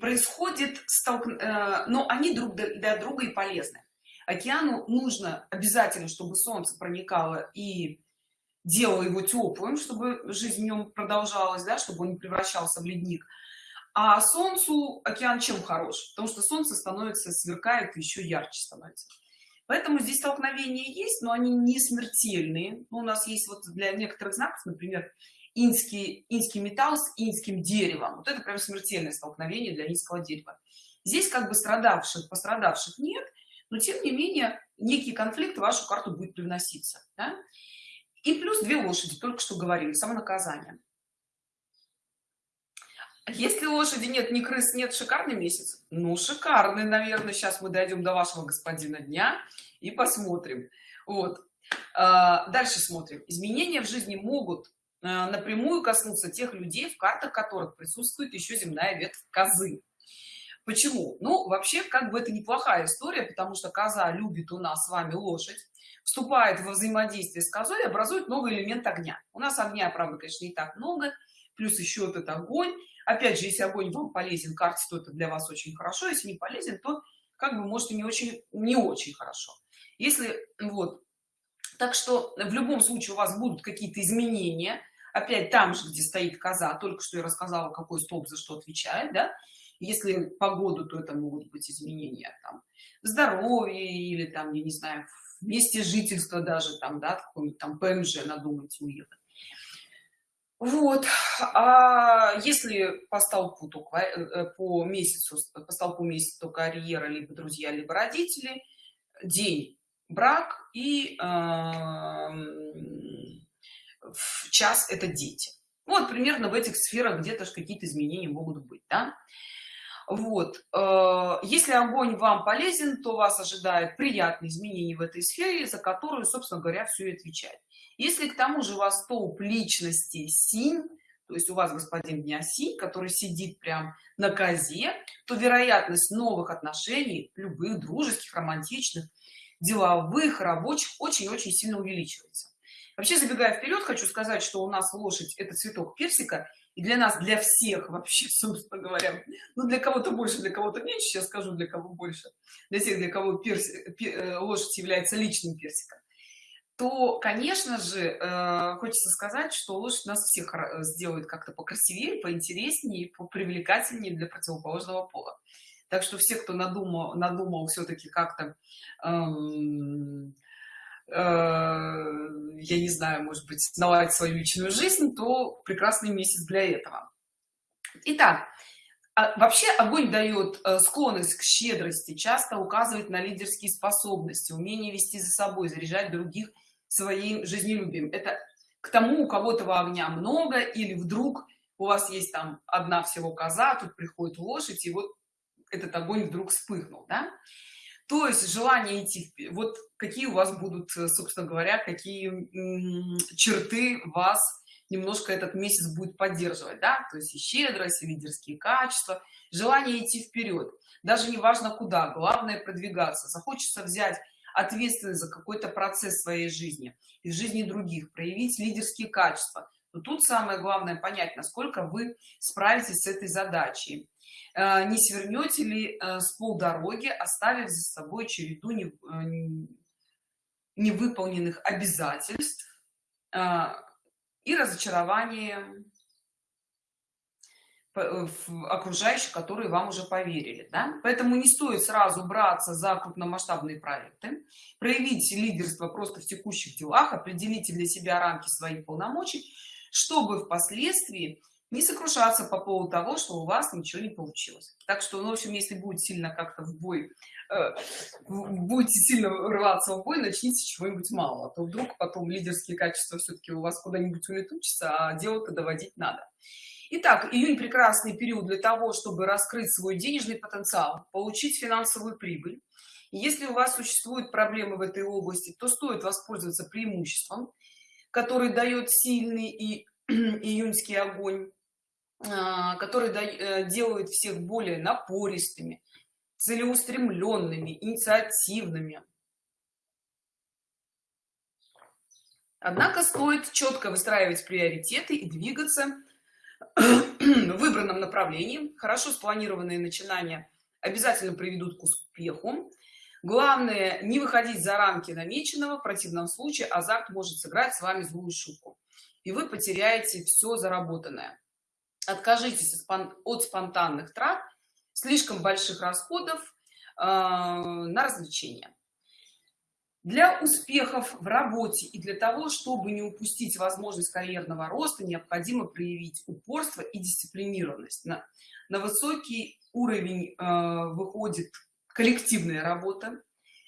происходит столк... Э, но они друг для друга и полезны. Океану нужно обязательно чтобы солнце проникало и делало его теплым чтобы жизнь в нем продолжалась да чтобы он не превращался в ледник. А солнцу океан чем хорош? Потому что солнце становится сверкает еще ярче становится поэтому здесь столкновения есть но они не смертельные. Ну, у нас есть вот для некоторых знаков например инский инский металл с инским деревом. Вот это прям смертельное столкновение для низкого дерева. Здесь как бы страдавших пострадавших нет но тем не менее некий конфликт в вашу карту будет привноситься да? и плюс две лошади только что говорили самонаказание если лошади нет ни крыс нет шикарный месяц? Ну шикарный наверное. Сейчас мы дойдем до вашего господина дня и посмотрим. Вот. А, дальше смотрим. Изменения в жизни могут а, напрямую коснуться тех людей в картах которых присутствует еще земная ветвь козы. Почему? Ну вообще как бы это неплохая история потому что коза любит у нас с вами лошадь вступает во взаимодействие с козой образует новый элемент огня. У нас огня правда конечно не так много плюс еще этот огонь опять же если огонь вам полезен карте то это для вас очень хорошо если не полезен то как бы может и не очень не очень хорошо. Если вот так что в любом случае у вас будут какие-то изменения опять там же где стоит коза только что я рассказала какой столб за что отвечает да если погоду то это могут быть изменения там здоровье или там я не знаю месте жительства даже там да какой-нибудь там пмж надумайте уехать вот. А если по столпу только э, по месяцу по столпу месяца то карьера либо друзья либо родители день брак и э, час это дети. Вот примерно в этих сферах где-то какие-то изменения могут быть да? вот э, если огонь вам полезен то вас ожидает приятные изменения в этой сфере за которую собственно говоря все и отвечает если к тому же у вас столб личности синь то есть у вас господин дня синь который сидит прям на козе то вероятность новых отношений любых дружеских романтичных деловых рабочих очень-очень сильно увеличивается. Вообще забегая вперед хочу сказать что у нас лошадь это цветок персика и для нас для всех вообще собственно говоря ну для кого-то больше для кого-то меньше сейчас скажу для кого больше для тех для кого перси, э, лошадь является личным персиком то конечно же э, хочется сказать что лошадь нас всех сделает как-то покрасивее поинтереснее привлекательнее для противоположного пола. Так что все кто надумал надумал все-таки как-то эм, э, я не знаю может быть наладить свою личную жизнь то прекрасный месяц для этого. Итак, а вообще огонь дает э, склонность к щедрости часто указывает на лидерские способности умение вести за собой заряжать других своим жизнелюбием. Это к тому у кого этого огня много или вдруг у вас есть там одна всего коза тут приходит лошадь и вот этот огонь вдруг вспыхнул да? то есть желание идти вот какие у вас будут собственно говоря какие черты вас немножко этот месяц будет поддерживать да? то есть и щедрость и лидерские качества. Желание идти вперед. Даже не важно куда. Главное продвигаться. Захочется взять ответственность за какой-то процесс своей жизни и жизни других проявить лидерские качества. Но тут самое главное понять насколько вы справитесь с этой задачей. Э, не свернете ли э, с полдороги оставив за собой череду невыполненных обязательств и разочарование окружающих которые вам уже поверили да? поэтому не стоит сразу браться за крупномасштабные проекты. Проявить лидерство просто в текущих делах определите для себя рамки своих полномочий чтобы впоследствии не сокрушаться по поводу того что у вас ничего не получилось. Так что ну, в общем если будет сильно как-то в бой э, будете сильно рваться в бой начните чего-нибудь мало а то вдруг потом лидерские качества все-таки у вас куда-нибудь улетучатся а дело-то доводить надо Итак, июнь прекрасный период для того, чтобы раскрыть свой денежный потенциал, получить финансовую прибыль. если у вас существуют проблемы в этой области, то стоит воспользоваться преимуществом, который дает сильный и июньский огонь, а, который э, делает всех более напористыми, целеустремленными, инициативными. Однако стоит четко выстраивать приоритеты и двигаться выбранном направлении. Хорошо спланированные начинания обязательно приведут к успеху. Главное не выходить за рамки намеченного в противном случае азарт может сыграть с вами злую шутку. И вы потеряете все заработанное. Откажитесь от спонтанных трат слишком больших расходов э, на развлечения для успехов в работе и для того чтобы не упустить возможность карьерного роста необходимо проявить упорство и дисциплинированность. На, на высокий уровень э, выходит коллективная работа.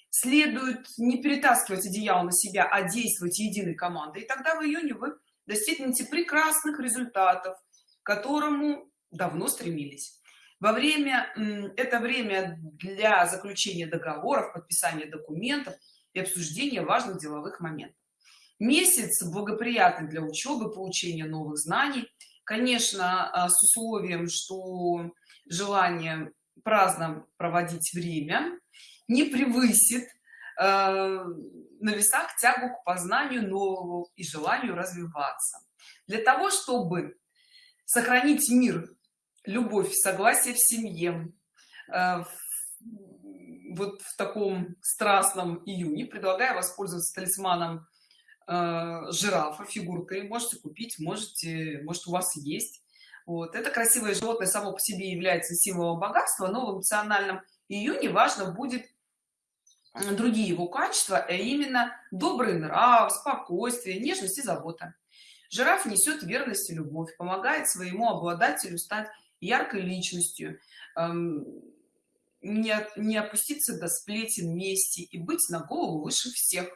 Следует не перетаскивать одеяло на себя а действовать единой командой и тогда в июне вы достигнете прекрасных результатов к которому давно стремились. Во время это время для заключения договоров подписания документов и обсуждения важных деловых моментов. Месяц благоприятный для учебы получения новых знаний. Конечно а, с условием что желание праздно проводить время не превысит э, на весах тягу к познанию нового и желанию развиваться. Для того чтобы сохранить мир любовь согласие в семье э, вот в таком страстном июне предлагаю воспользоваться талисманом э, жирафа фигуркой. Можете купить можете может у вас есть. Вот. Это красивое животное само по себе является символом богатства но в эмоциональном июне важно будет другие его качества а именно добрый нрав спокойствие нежность и забота. Жираф несет верность и любовь помогает своему обладателю стать яркой личностью. Эм, не, не опуститься до сплетен вместе и быть на голову выше всех.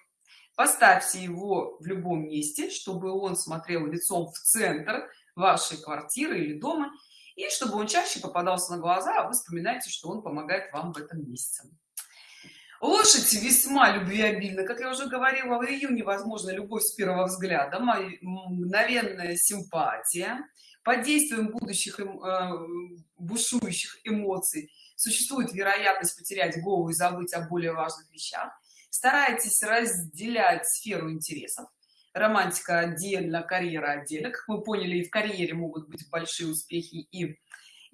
Поставьте его в любом месте чтобы он смотрел лицом в центр вашей квартиры или дома и чтобы он чаще попадался на глаза а вы вспоминаете что он помогает вам в этом месяце лошадь весьма любвеобильна как я уже говорила в июне возможно любовь с первого взгляда мгновенная симпатия. Под действием будущих э, бушующих эмоций существует вероятность потерять голову и забыть о более важных вещах. Старайтесь разделять сферу интересов. Романтика отдельно карьера отдельно. Как мы поняли и в карьере могут быть большие успехи и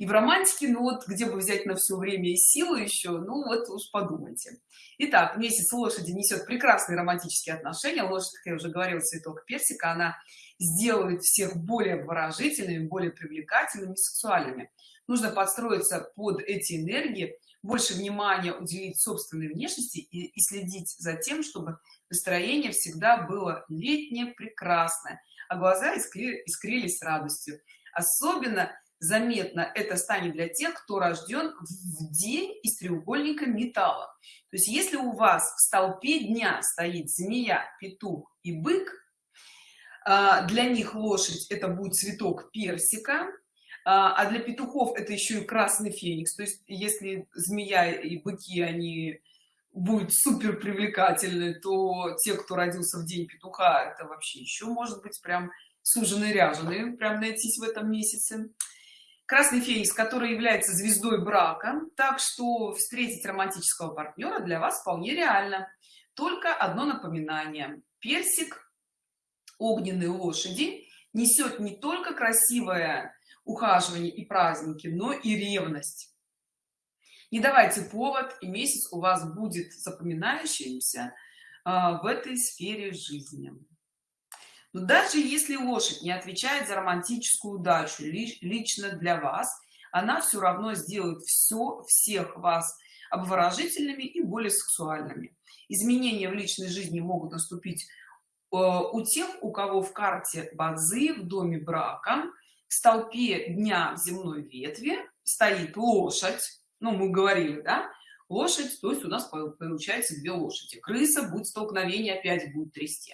и в романтике ну вот где бы взять на все время и силу еще ну вот уж подумайте. Итак, месяц лошади несет прекрасные романтические отношения. Лошадь как я уже говорила цветок персика. Она сделает всех более выражительными более привлекательными сексуальными нужно подстроиться под эти энергии больше внимания уделить собственной внешности и, и следить за тем чтобы настроение всегда было летнее прекрасное а глаза искри, искрились радостью. Особенно заметно это станет для тех кто рожден в день из треугольника металла. То есть если у вас в столпе дня стоит змея петух и бык а, для них лошадь это будет цветок персика а, а для петухов это еще и красный феникс. То есть если змея и быки они будут супер привлекательны то те кто родился в день петуха это вообще еще может быть прям суженый ряженый прям найтись в этом месяце. Красный феникс который является звездой брака так что встретить романтического партнера для вас вполне реально. Только одно напоминание. Персик огненной лошади несет не только красивое ухаживание и праздники но и ревность. Не давайте повод и месяц у вас будет запоминающимся а, в этой сфере жизни. Но даже если лошадь не отвечает за романтическую удачу лично для вас она все равно сделает все всех вас обворожительными и более сексуальными. Изменения в личной жизни могут наступить э, у тех у кого в карте базы в доме брака в столпе дня в земной ветви стоит лошадь. Ну мы говорили да? Лошадь то есть у нас получается две лошади. Крыса будет столкновение опять будет трясти.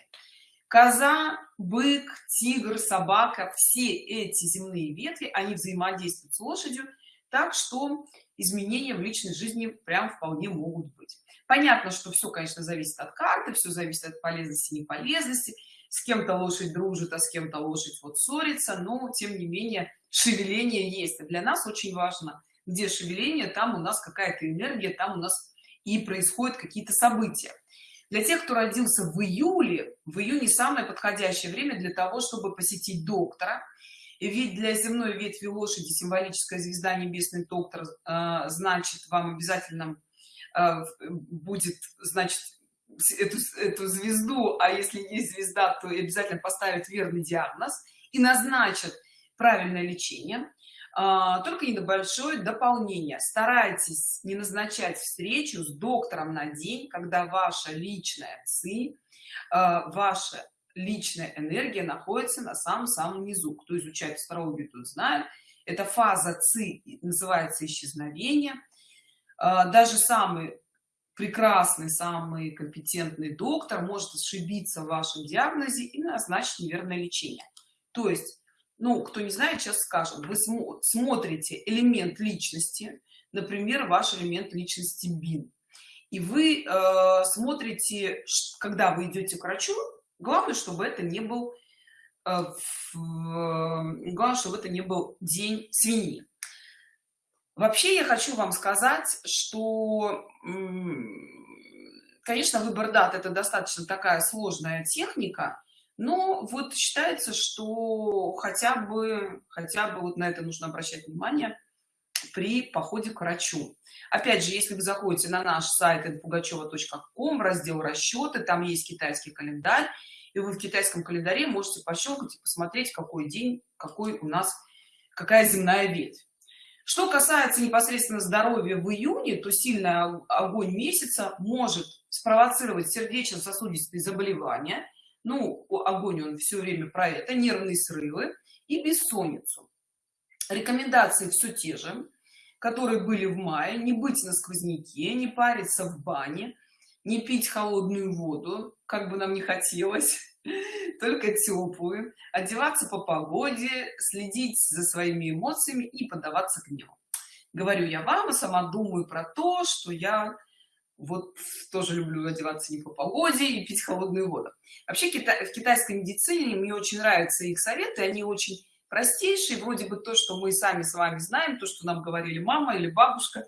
Коза бык тигр собака все эти земные ветви они взаимодействуют с лошадью так что изменения в личной жизни прям вполне могут быть. Понятно что все конечно зависит от карты все зависит от полезности неполезности с кем-то лошадь дружит а с кем-то лошадь вот ссорится но тем не менее шевеление есть. Для нас очень важно где шевеление там у нас какая-то энергия там у нас и происходят какие-то события. Для тех кто родился в июле в июне самое подходящее время для того чтобы посетить доктора. Ведь для земной ветви лошади символическая звезда небесный доктор э, значит вам обязательно э, будет значит эту, эту звезду а если есть звезда то обязательно поставит верный диагноз и назначат правильное лечение а, только небольшое дополнение. Старайтесь не назначать встречу с доктором на день когда ваша личная ци а, ваша личная энергия находится на самом-самом низу. Кто изучает астрологию тут знает. Это фаза ци называется исчезновение. А, даже самый прекрасный самый компетентный доктор может ошибиться в вашем диагнозе и назначить неверное лечение. То есть ну кто не знает сейчас скажем вы смотрите элемент личности например ваш элемент личности бин и вы э, смотрите когда вы идете к врачу главное чтобы это не был э, в, главное чтобы это не был день свиньи вообще я хочу вам сказать что конечно выбор дат это достаточно такая сложная техника но вот считается что хотя бы хотя бы вот на это нужно обращать внимание при походе к врачу. Опять же если вы заходите на наш сайт пугачева.ком раздел расчеты там есть китайский календарь и вы в китайском календаре можете пощелкать и посмотреть какой день какой у нас какая земная ветвь что касается непосредственно здоровья в июне то сильный огонь месяца может спровоцировать сердечно-сосудистые заболевания. Ну огонь он все время про это нервные срывы и бессонницу. Рекомендации все те же которые были в мае. Не быть на сквозняке не париться в бане не пить холодную воду как бы нам не хотелось только теплую одеваться по погоде следить за своими эмоциями и поддаваться гневу. Говорю я вам и сама думаю про то что я вот тоже люблю одеваться не по погоде и пить холодную воду. Вообще в китайской медицине мне очень нравятся их советы они очень простейшие вроде бы то что мы сами с вами знаем то что нам говорили мама или бабушка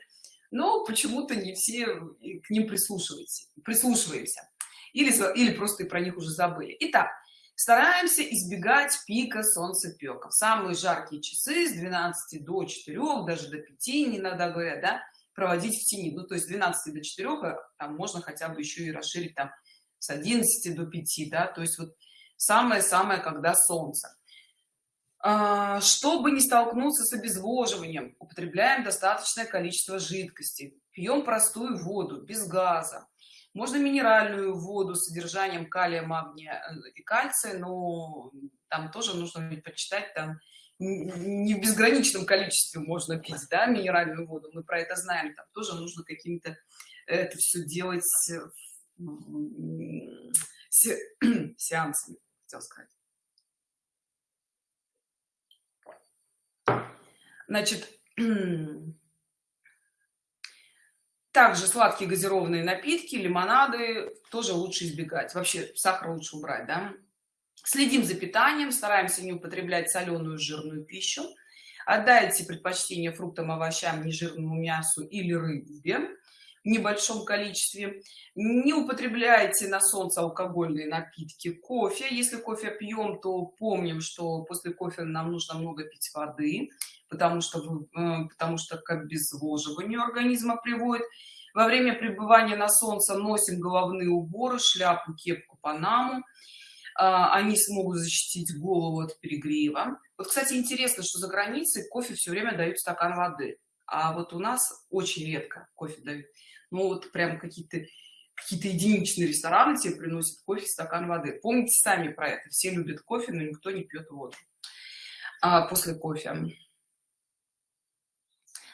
но почему-то не все к ним прислушиваемся прислушиваемся или или просто и про них уже забыли. Итак стараемся избегать пика солнцепеков. Самые жаркие часы с 12 до 4 даже до 5 иногда говорят да проводить в тени. Ну то есть 12 до 4 э, там можно хотя бы еще и расширить там с 11 до 5 да то есть вот самое-самое когда солнце. А, чтобы не столкнуться с обезвоживанием употребляем достаточное количество жидкости. Пьем простую воду без газа можно минеральную воду с содержанием калия магния э, и кальция но там тоже нужно почитать там не в безграничном количестве можно пить да, минеральную воду. Мы про это знаем. Там тоже нужно каким-то это все делать сеансами хотел сказать. Значит также сладкие газированные напитки лимонады тоже лучше избегать. Вообще сахар лучше убрать да? следим за питанием стараемся не употреблять соленую жирную пищу. Отдайте предпочтение фруктам овощам нежирному мясу или рыбе небольшом количестве. Не употребляйте на солнце алкогольные напитки. Кофе. Если кофе пьем то помним что после кофе нам нужно много пить воды потому что э, потому что к обезвоживанию организма приводит. Во время пребывания на солнце носим головные уборы шляпу кепку панаму. А, они смогут защитить голову от перегрева. Вот кстати интересно что за границей кофе все время дают стакан воды. А вот у нас очень редко кофе дают ну вот прям какие-то какие-то единичные рестораны тебе приносят кофе стакан воды. Помните сами про это. Все любят кофе но никто не пьет воду а, после кофе.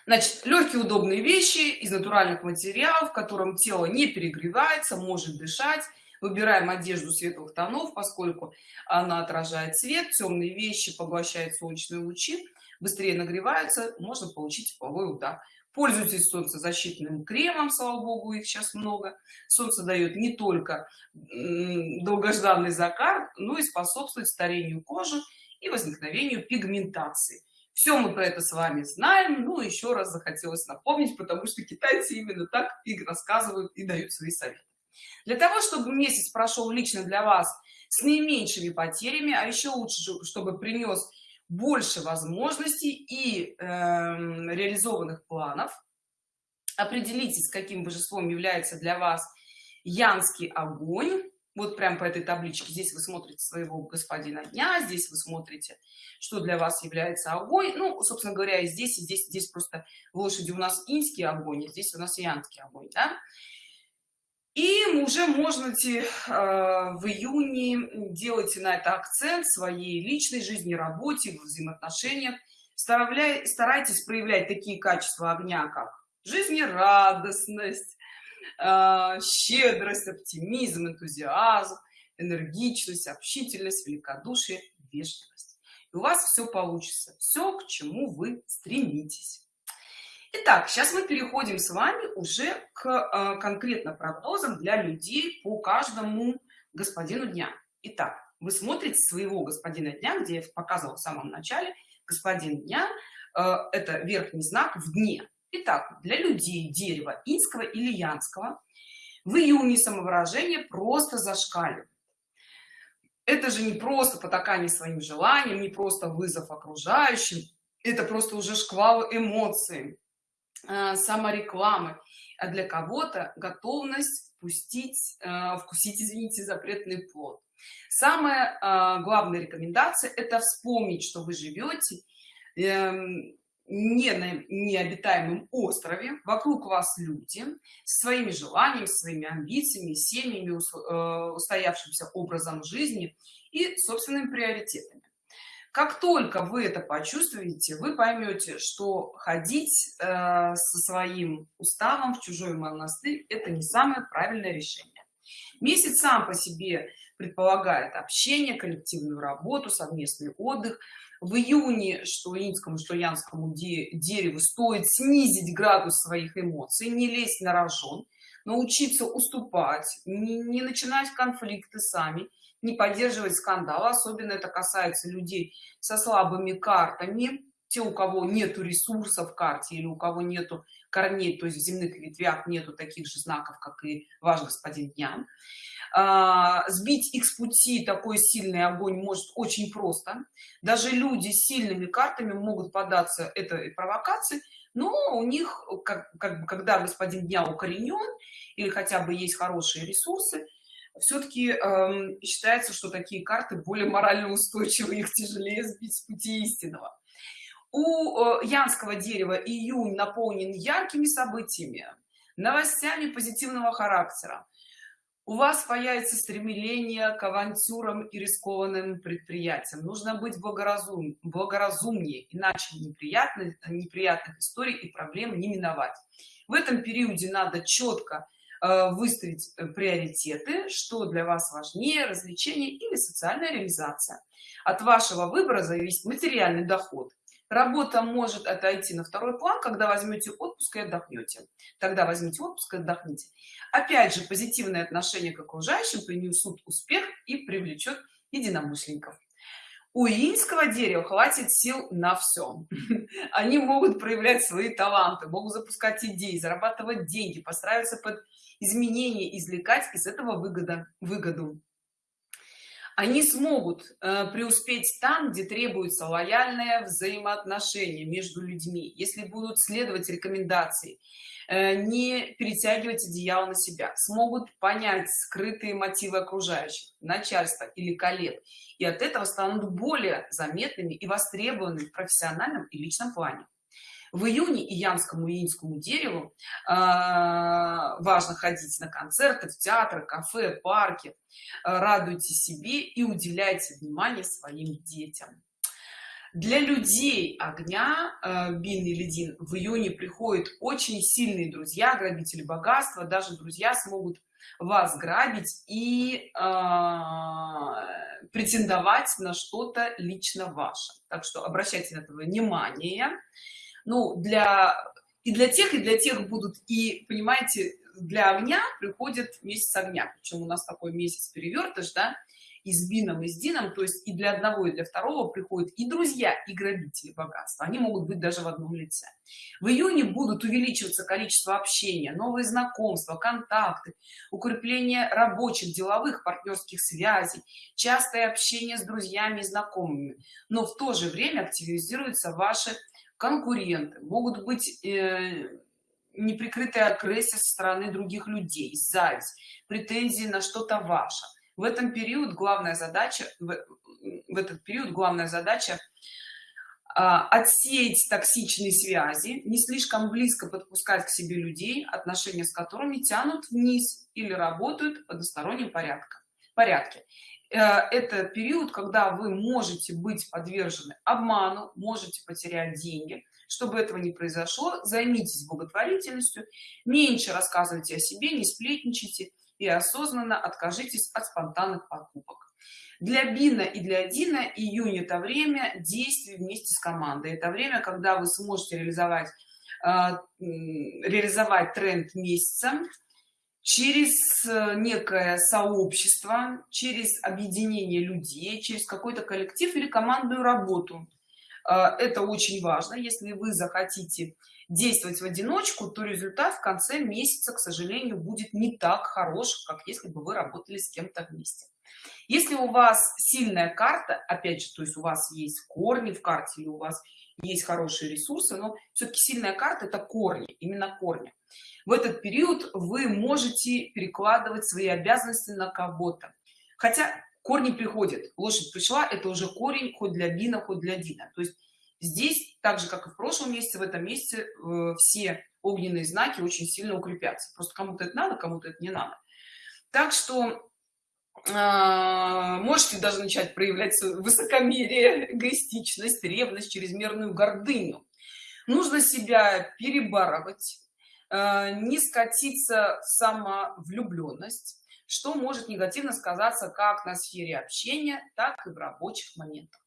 Значит легкие удобные вещи из натуральных материалов в котором тело не перегревается может дышать. Выбираем одежду светлых тонов поскольку она отражает свет темные вещи поглощают солнечные лучи быстрее нагреваются можно получить тепловой удар пользуйтесь солнцезащитным кремом слава богу их сейчас много. Солнце дает не только долгожданный закат но и способствует старению кожи и возникновению пигментации. Все мы про это с вами знаем. Ну еще раз захотелось напомнить потому что китайцы именно так и рассказывают и дают свои советы. Для того чтобы месяц прошел лично для вас с наименьшими потерями а еще лучше чтобы принес больше возможностей и э, реализованных планов. Определитесь каким божеством является для вас янский огонь. Вот прям по этой табличке. Здесь вы смотрите своего господина дня здесь вы смотрите что для вас является огонь. Ну собственно говоря здесь и здесь здесь просто лошади. У нас инский огонь а здесь у нас янский огонь да? И уже можете э, в июне делайте на это акцент своей личной жизни работе в взаимоотношениях. Старайтесь проявлять такие качества огня как жизнерадостность э, щедрость оптимизм энтузиазм энергичность общительность великодушие вежливость. И у вас все получится все к чему вы стремитесь Итак, сейчас мы переходим с вами уже к э, конкретно прогнозам для людей по каждому господину дня. Итак, вы смотрите своего господина дня, где я показывала в самом начале, господин дня, э, это верхний знак в дне. Итак, для людей дерева инского или янского в июне самовыражение просто зашкаливает. Это же не просто потакание своим желаниям, не просто вызов окружающим, это просто уже шквал эмоций саморекламы. А для кого-то готовность пустить э, вкусить извините запретный плод. Самая э, главная рекомендация это вспомнить что вы живете эм, не на необитаемом острове. Вокруг вас люди с своими желаниями своими амбициями семьями устоявшимся образом жизни и собственными приоритетами как только вы это почувствуете вы поймете что ходить э, со своим уставом в чужой монастырь это не самое правильное решение. Месяц сам по себе предполагает общение коллективную работу совместный отдых. В июне что инскому что янскому де дереву стоит снизить градус своих эмоций не лезть на рожон научиться уступать не, не начинать конфликты сами не поддерживать скандал особенно это касается людей со слабыми картами. Те у кого нету ресурсов в карте или у кого нету корней то есть в земных ветвях нету таких же знаков как и ваш господин дня а, сбить их с пути такой сильный огонь может очень просто. Даже люди с сильными картами могут податься этой провокации но у них как, как когда господин дня укоренен или хотя бы есть хорошие ресурсы все-таки э, считается что такие карты более морально устойчивы их тяжелее сбить с пути истинного. У э, янского дерева июнь наполнен яркими событиями новостями позитивного характера. У вас появится стремление к авантюрам и рискованным предприятиям. Нужно быть благоразум благоразумнее иначе неприятных неприятных историй и проблем не миновать. В этом периоде надо четко Э, выставить э, приоритеты что для вас важнее развлечение или социальная реализация. От вашего выбора зависит материальный доход. Работа может отойти на второй план когда возьмете отпуск и отдохнете. Тогда возьмите отпуск и отдохните. Опять же позитивное отношение к окружающим принесут успех и привлечет единомышленников у инского дерева хватит сил на все они могут проявлять свои таланты могут запускать идеи зарабатывать деньги постраиваться под изменения извлекать из этого выгода выгоду они смогут э, преуспеть там где требуется лояльное взаимоотношение между людьми если будут следовать рекомендации э, не перетягивать одеяло на себя. Смогут понять скрытые мотивы окружающих начальства или коллег и от этого станут более заметными и востребованными в профессиональном и личном плане в июне и янскому инскому дереву э, важно ходить на концерты в театры кафе парки. Э, радуйте себе и уделяйте внимание своим детям. Для людей огня э, бин или дин в июне приходят очень сильные друзья грабители богатства. Даже друзья смогут вас грабить и э, претендовать на что-то лично ваше. Так что обращайте на это внимание ну для и для тех и для тех будут и понимаете для огня приходит месяц огня причем у нас такой месяц перевертыш да и с бином и с дином то есть и для одного и для второго приходят и друзья и грабители богатства. Они могут быть даже в одном лице. В июне будут увеличиваться количество общения новые знакомства контакты укрепление рабочих деловых партнерских связей частое общение с друзьями и знакомыми. Но в то же время активизируются ваши конкуренты могут быть э, неприкрытая агрессия со стороны других людей зависть претензии на что-то ваше. В этом период главная задача в, в этот период главная задача а, отсеять токсичные связи не слишком близко подпускать к себе людей отношения с которыми тянут вниз или работают в одностороннем порядке порядке это период когда вы можете быть подвержены обману можете потерять деньги. Чтобы этого не произошло займитесь благотворительностью меньше рассказывайте о себе не сплетничайте и осознанно откажитесь от спонтанных покупок. Для бина и для дина июнь это время действий вместе с командой. Это время когда вы сможете реализовать э, реализовать тренд месяца через э, некое сообщество через объединение людей через какой-то коллектив или командную работу. Э, это очень важно. Если вы захотите действовать в одиночку то результат в конце месяца к сожалению будет не так хорош как если бы вы работали с кем-то вместе. Если у вас сильная карта опять же то есть у вас есть корни в карте или у вас есть хорошие ресурсы но все-таки сильная карта это корни именно корни в этот период вы можете перекладывать свои обязанности на кого-то. Хотя корни приходят. Лошадь пришла это уже корень хоть для бина хоть для дина. То есть здесь так же как и в прошлом месяце в этом месяце э, все огненные знаки очень сильно укрепятся. Просто кому-то это надо кому-то это не надо. Так что э, можете даже начать проявлять высокомерие эгоистичность ревность чрезмерную гордыню. Нужно себя перебарывать не скатиться в самовлюбленность что может негативно сказаться как на сфере общения так и в рабочих моментах.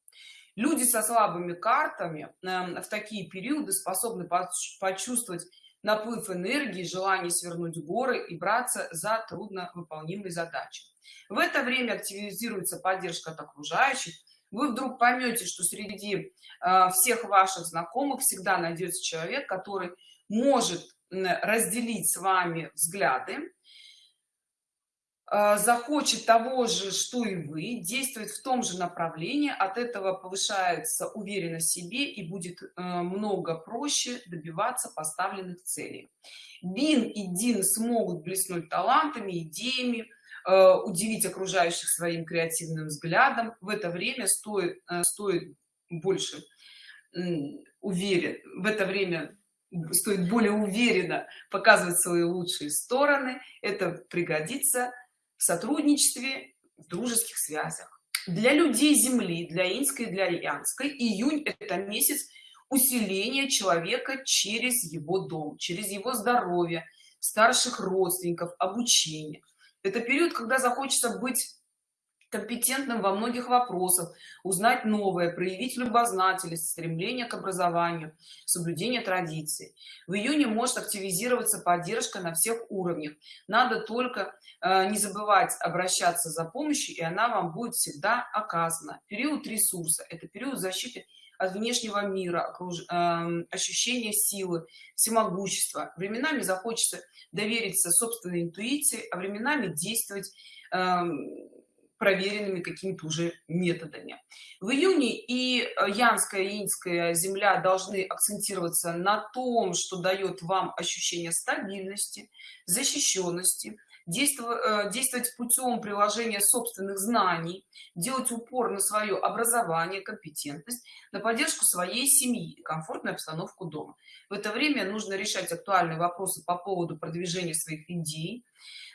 Люди со слабыми картами э, в такие периоды способны почувствовать наплыв энергии желание свернуть горы и браться за трудно выполнимые задачи. В это время активизируется поддержка от окружающих. Вы вдруг поймете что среди э, всех ваших знакомых всегда найдется человек который может разделить с вами взгляды а, захочет того же что и вы действует в том же направлении от этого повышается уверенность в себе и будет э, много проще добиваться поставленных целей. Бин и дин смогут блеснуть талантами идеями э, удивить окружающих своим креативным взглядом в это время стоит э, стоит больше уверен в это время стоит более уверенно показывать свои лучшие стороны это пригодится в сотрудничестве в дружеских связях. Для людей земли для инской для янской июнь это месяц усиления человека через его дом через его здоровье старших родственников обучение. Это период когда захочется быть компетентным во многих вопросах узнать новое проявить любознательность стремление к образованию соблюдение традиций. В июне может активизироваться поддержка на всех уровнях. Надо только э, не забывать обращаться за помощью и она вам будет всегда оказана. Период ресурса это период защиты от внешнего мира окруж... э, ощущение силы всемогущества. Временами захочется довериться собственной интуиции а временами действовать э, проверенными какими-то уже методами. В июне и э, янская и инская земля должны акцентироваться на том что дает вам ощущение стабильности защищенности действовать э, действовать путем приложения собственных знаний делать упор на свое образование компетентность на поддержку своей семьи комфортную обстановку дома. В это время нужно решать актуальные вопросы по поводу продвижения своих идей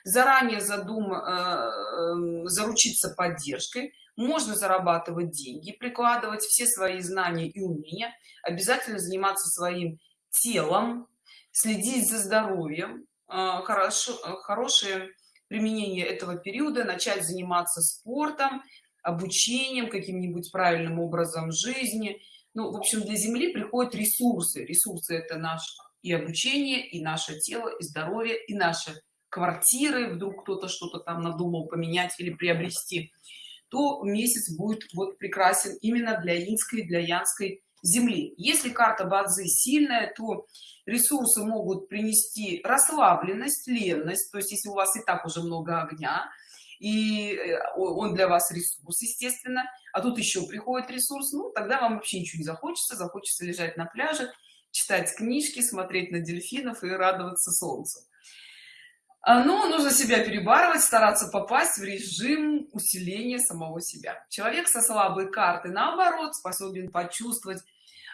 заранее задум э, заручиться поддержкой можно зарабатывать деньги прикладывать все свои знания и умения обязательно заниматься своим телом следить за здоровьем хорошо хорошее применение этого периода начать заниматься спортом обучением каким-нибудь правильным образом жизни. Ну в общем для земли приходят ресурсы. Ресурсы это наш и обучение и наше тело и здоровье и наше квартиры. Вдруг кто-то что-то там надумал поменять или приобрести то месяц будет вот прекрасен именно для инской для янской земли. Если карта бадзи сильная то ресурсы могут принести расслабленность ленность то есть если у вас и так уже много огня и э, он для вас ресурс естественно а тут еще приходит ресурс ну тогда вам вообще ничего не захочется захочется лежать на пляже читать книжки смотреть на дельфинов и радоваться солнцу. А, но нужно себя перебарывать стараться попасть в режим усиления самого себя. Человек со слабой карты наоборот способен почувствовать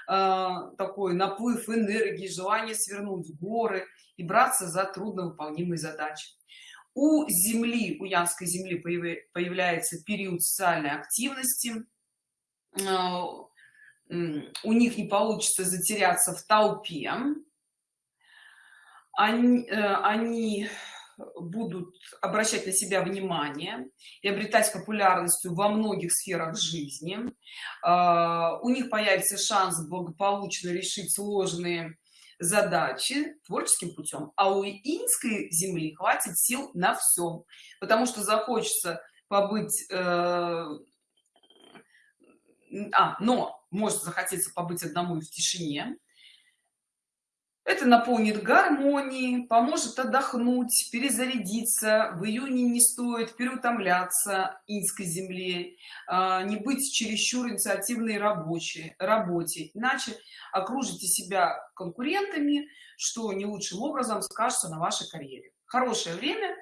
такой наплыв энергии желание свернуть горы и браться за трудновыполнимые задачи. У земли у янской земли появляется период социальной активности. Э, у них не получится затеряться в толпе. Они, э, они будут обращать на себя внимание и обретать популярностью во многих сферах жизни. А, у них появится шанс благополучно решить сложные задачи творческим путем а у инской земли хватит сил на всем потому что захочется побыть э, а но может захотеться побыть одному в тишине это наполнит гармонией поможет отдохнуть перезарядиться в июне не стоит переутомляться инской земле а, не быть чересчур инициативной рабочей работе. Иначе окружите себя конкурентами что не лучшим образом скажется на вашей карьере. Хорошее время.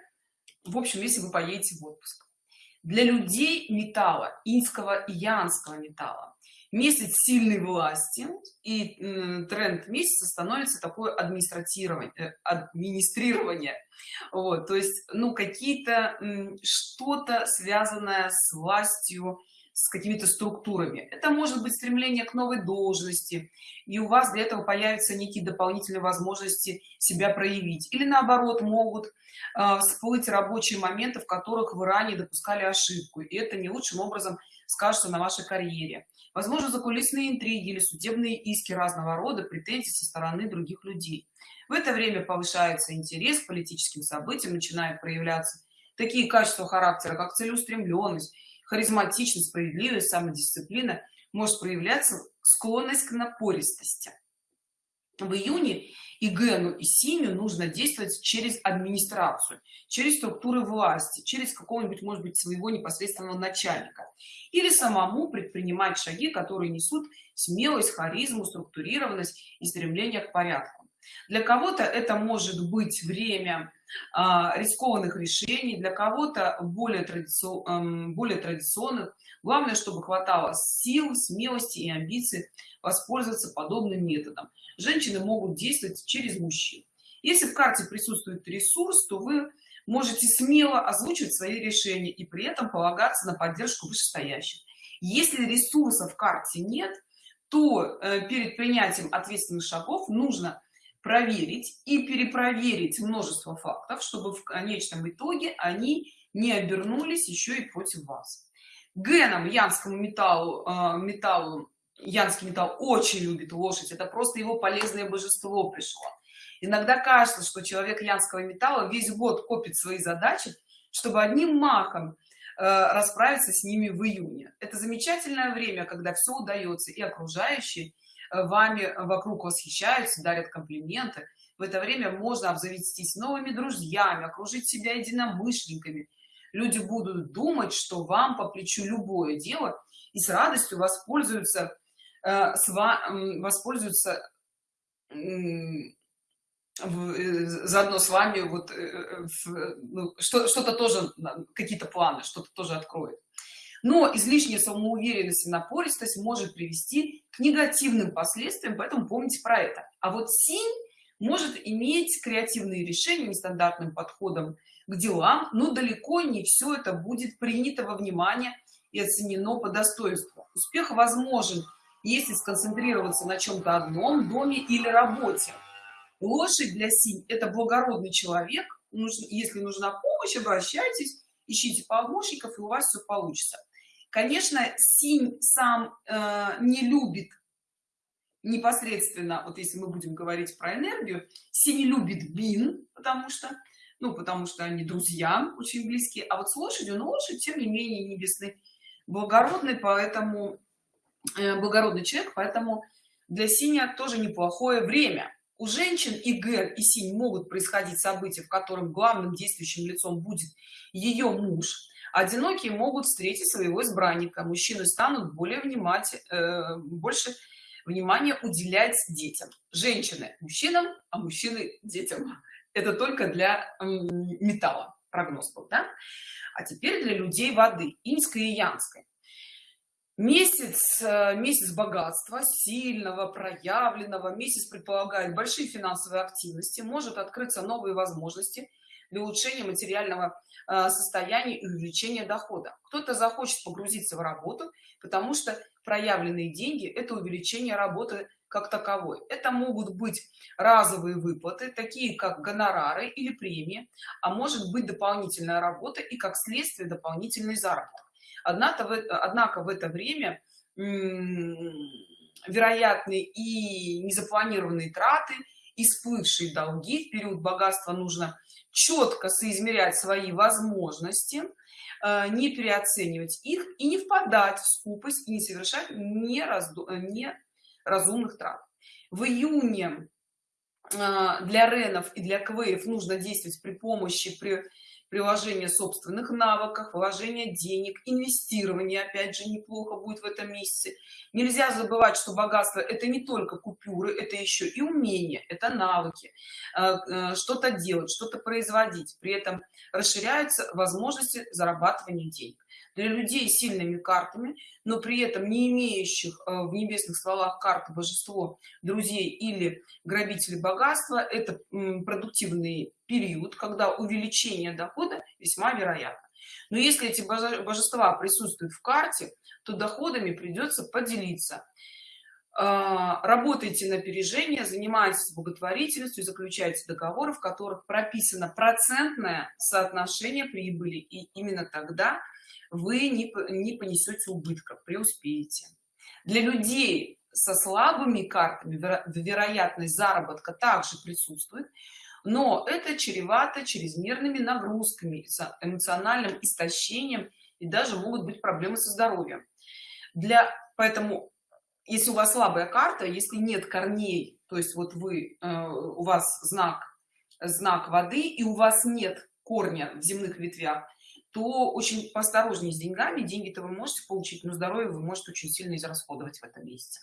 В общем если вы поедете в отпуск. Для людей металла инского и янского металла месяц сильной власти и тренд месяца становится такое администратирование э, администрирование. Вот то есть ну какие-то что-то связанное с властью с какими-то структурами. Это может быть стремление к новой должности и у вас для этого появятся некие дополнительные возможности себя проявить. Или наоборот могут э, всплыть рабочие моменты в которых вы ранее допускали ошибку и это не лучшим образом скажется на вашей карьере возможно закулисные интриги или судебные иски разного рода претензий со стороны других людей. В это время повышается интерес к политическим событиям начинают проявляться такие качества характера как целеустремленность харизматичность справедливость самодисциплина. Может проявляться склонность к напористости в июне и гену и синю нужно действовать через администрацию через структуры власти через какого-нибудь может быть своего непосредственного начальника. Или самому предпринимать шаги которые несут смелость харизму структурированность и стремление к порядку. Для кого-то это может быть время рискованных решений для кого-то более традиционных более традиционных. Главное чтобы хватало сил смелости и амбиций воспользоваться подобным методом. Женщины могут действовать через мужчин. Если в карте присутствует ресурс то вы можете смело озвучивать свои решения и при этом полагаться на поддержку вышестоящих. Если ресурсов в карте нет то э, перед принятием ответственных шагов нужно проверить и перепроверить множество фактов чтобы в конечном итоге они не обернулись еще и против вас. Геном янскому металлу э, металлу янский металл очень любит лошадь это просто его полезное божество пришло. Иногда кажется что человек янского металла весь год копит свои задачи чтобы одним махом э, расправиться с ними в июне. Это замечательное время когда все удается и окружающие вами вокруг восхищаются дарят комплименты. В это время можно обзавестись новыми друзьями окружить себя единомышленниками. Люди будут думать что вам по плечу любое дело и с радостью воспользуются э, с вами воспользуются э, заодно с вами вот э, ну, что-то тоже какие-то планы что-то тоже откроет но излишняя самоуверенность и напористость может привести к негативным последствиям поэтому помните про это. А вот синь может иметь креативные решения нестандартным подходом к делам но далеко не все это будет принято во внимание и оценено по достоинству. Успех возможен если сконцентрироваться на чем-то одном доме или работе. Лошадь для синь это благородный человек. Если нужна помощь обращайтесь ищите помощников и у вас все получится конечно синь сам э, не любит непосредственно вот если мы будем говорить про энергию синь любит бин потому что ну потому что они друзья очень близкие а вот с лошадью ну лошадь тем не менее небесный благородный поэтому э, благородный человек поэтому для синя тоже неплохое время. У женщин и гэр и синь могут происходить события в котором главным действующим лицом будет ее муж одинокие могут встретить своего избранника. Мужчины станут более внимательны э, больше внимания уделять детям. Женщины мужчинам а мужчины детям. Это только для металла. Прогноз был да? а теперь для людей воды инской и янской. Месяц э, месяц богатства сильного проявленного. Месяц предполагает большие финансовые активности. Может открыться новые возможности для улучшения материального э, состояния и увеличения дохода. Кто-то захочет погрузиться в работу потому что проявленные деньги это увеличение работы как таковой. Это могут быть разовые выплаты такие как гонорары или премии а может быть дополнительная работа и как следствие дополнительный заработок. Однако в, это время вероятны и незапланированные траты и долги. В период богатства нужно четко соизмерять свои возможности э, не переоценивать их и не впадать в скупость и не совершать неразду... неразумных трат. В июне э, для ренов и для квеев нужно действовать при помощи при приложение собственных навыков вложение денег инвестирование опять же неплохо будет в этом месяце. Нельзя забывать что богатство это не только купюры это еще и умение это навыки э, э, что-то делать что-то производить. При этом расширяются возможности зарабатывания денег для людей с сильными картами но при этом не имеющих э, в небесных стволах карты божество друзей или грабители богатства это продуктивный период когда увеличение дохода весьма вероятно. Но если эти божества присутствуют в карте то доходами придется поделиться. А, работайте на опережение занимайтесь благотворительностью заключайте договоры в которых прописано процентное соотношение прибыли и именно тогда вы не, не понесете убытков преуспеете. Для людей со слабыми картами вероятность заработка также присутствует но это чревато чрезмерными нагрузками эмоциональным истощением и даже могут быть проблемы со здоровьем. Для поэтому если у вас слабая карта если нет корней то есть вот вы э, у вас знак знак воды и у вас нет корня в земных ветвях то очень поосторожнее с деньгами деньги-то вы можете получить но здоровье вы можете очень сильно израсходовать в этом месяце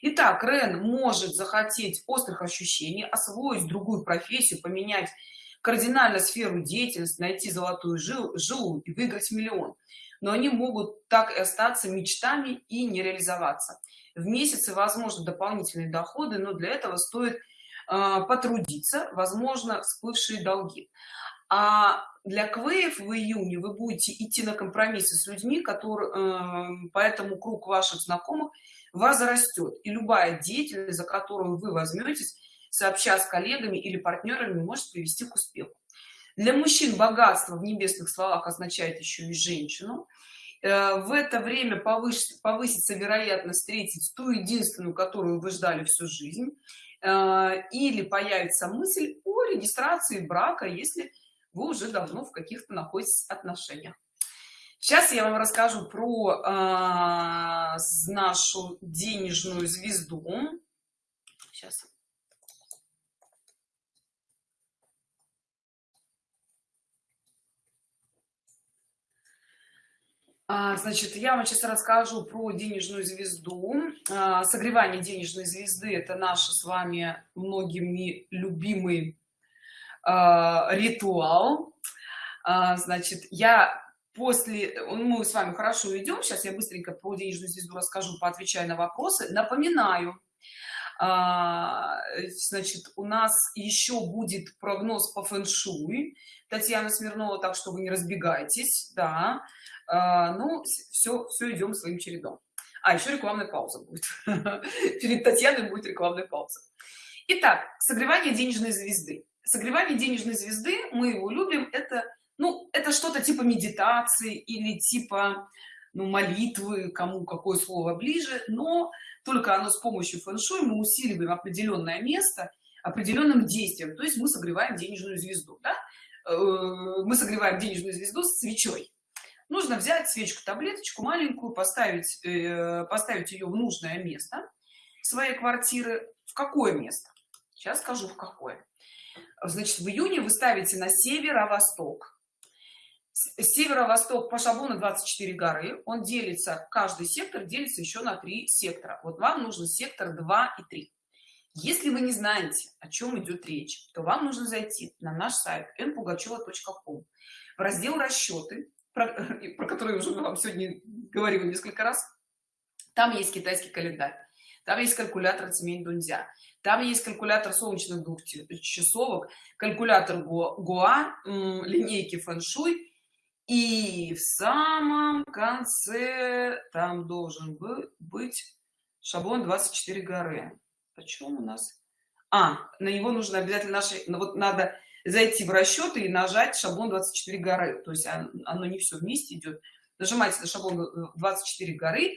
Итак, Рен может захотеть острых ощущений, освоить другую профессию, поменять кардинально сферу деятельности, найти золотую жил, жилу и выиграть миллион. Но они могут так и остаться мечтами и не реализоваться. В месяце возможно дополнительные доходы, но для этого стоит э, потрудиться, возможно, всплывшие долги а для квеев в июне вы будете идти на компромиссы с людьми которые э, поэтому круг ваших знакомых возрастет. И любая деятельность за которую вы возьметесь сообща с коллегами или партнерами может привести к успеху. Для мужчин богатство в небесных словах означает еще и женщину. Э, в это время повысится, повысится вероятность встретить ту единственную которую вы ждали всю жизнь. Э, или появится мысль о регистрации брака если вы уже давно в каких-то находитесь отношениях. Сейчас я вам расскажу про э, нашу денежную звезду. Сейчас А, значит я вам сейчас расскажу про денежную звезду. А, согревание денежной звезды это наш с вами многими любимый ритуал. Значит я после мы с вами хорошо идем сейчас я быстренько про денежную звезду расскажу поотвечаю на вопросы. Напоминаю значит у нас еще будет прогноз по фэн-шуй татьяна смирнова так что вы не разбегайтесь да. Ну все все идем своим чередом. А еще рекламная пауза будет. Перед татьяной будет рекламная пауза. Итак, согревание денежной звезды согревание денежной звезды мы его любим это ну это что-то типа медитации или типа ну, молитвы кому какое слово ближе но только оно с помощью фэн-шуй мы усиливаем определенное место определенным действием. То есть мы согреваем денежную звезду да? Э, мы согреваем денежную звезду с свечой. Нужно взять свечку таблеточку маленькую поставить э, поставить ее в нужное место своей квартиры. В какое место? Сейчас скажу в какое значит в июне вы ставите на северо-восток. Северо-восток по шаблону 24 горы. Он делится каждый сектор делится еще на три сектора. Вот вам нужен сектор 2 и 3 если вы не знаете о чем идет речь то вам нужно зайти на наш сайт npugacheva.com в раздел расчеты про, про который уже вам сегодня говорила несколько раз там есть китайский календарь там есть калькулятор цемень дунзя там есть калькулятор солнечных двух часовок калькулятор гоа линейки фэн-шуй. И в самом конце там должен быть шаблон 24 горы. О чем у нас? А на него нужно обязательно наши ну вот надо зайти в расчеты и нажать шаблон 24 горы. То есть оно не все вместе идет нажимаете на шаблон 24 горы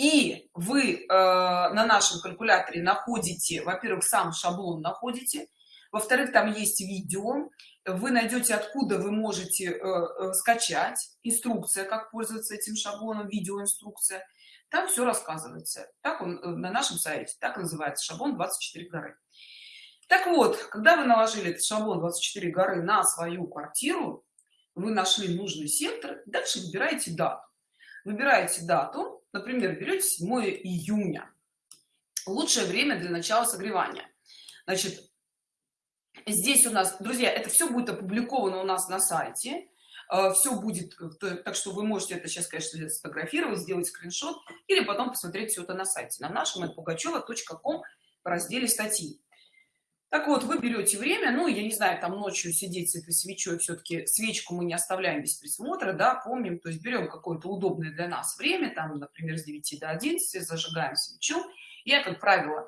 и вы э, на нашем калькуляторе находите во-первых сам шаблон находите во-вторых там есть видео. Вы найдете откуда вы можете э, э, скачать. Инструкция как пользоваться этим шаблоном видеоинструкция. Там все рассказывается. Так он э, на нашем сайте. Так называется шаблон 24 горы. Так вот когда вы наложили этот шаблон 24 горы на свою квартиру вы нашли нужный сектор. Дальше выбираете дату. Выбираете дату например берете 7 июня. Лучшее время для начала согревания. Значит здесь у нас друзья это все будет опубликовано у нас на сайте. Э, все будет так что вы можете это сейчас конечно сфотографировать сделать скриншот или потом посмотреть все это на сайте. На нашем пугачева.ком в разделе статьи так вот вы берете время ну я не знаю там ночью сидеть с этой свечой все-таки свечку мы не оставляем без присмотра да помним то есть берем какое-то удобное для нас время там например с 9 до 11 зажигаем свечу. Я как правило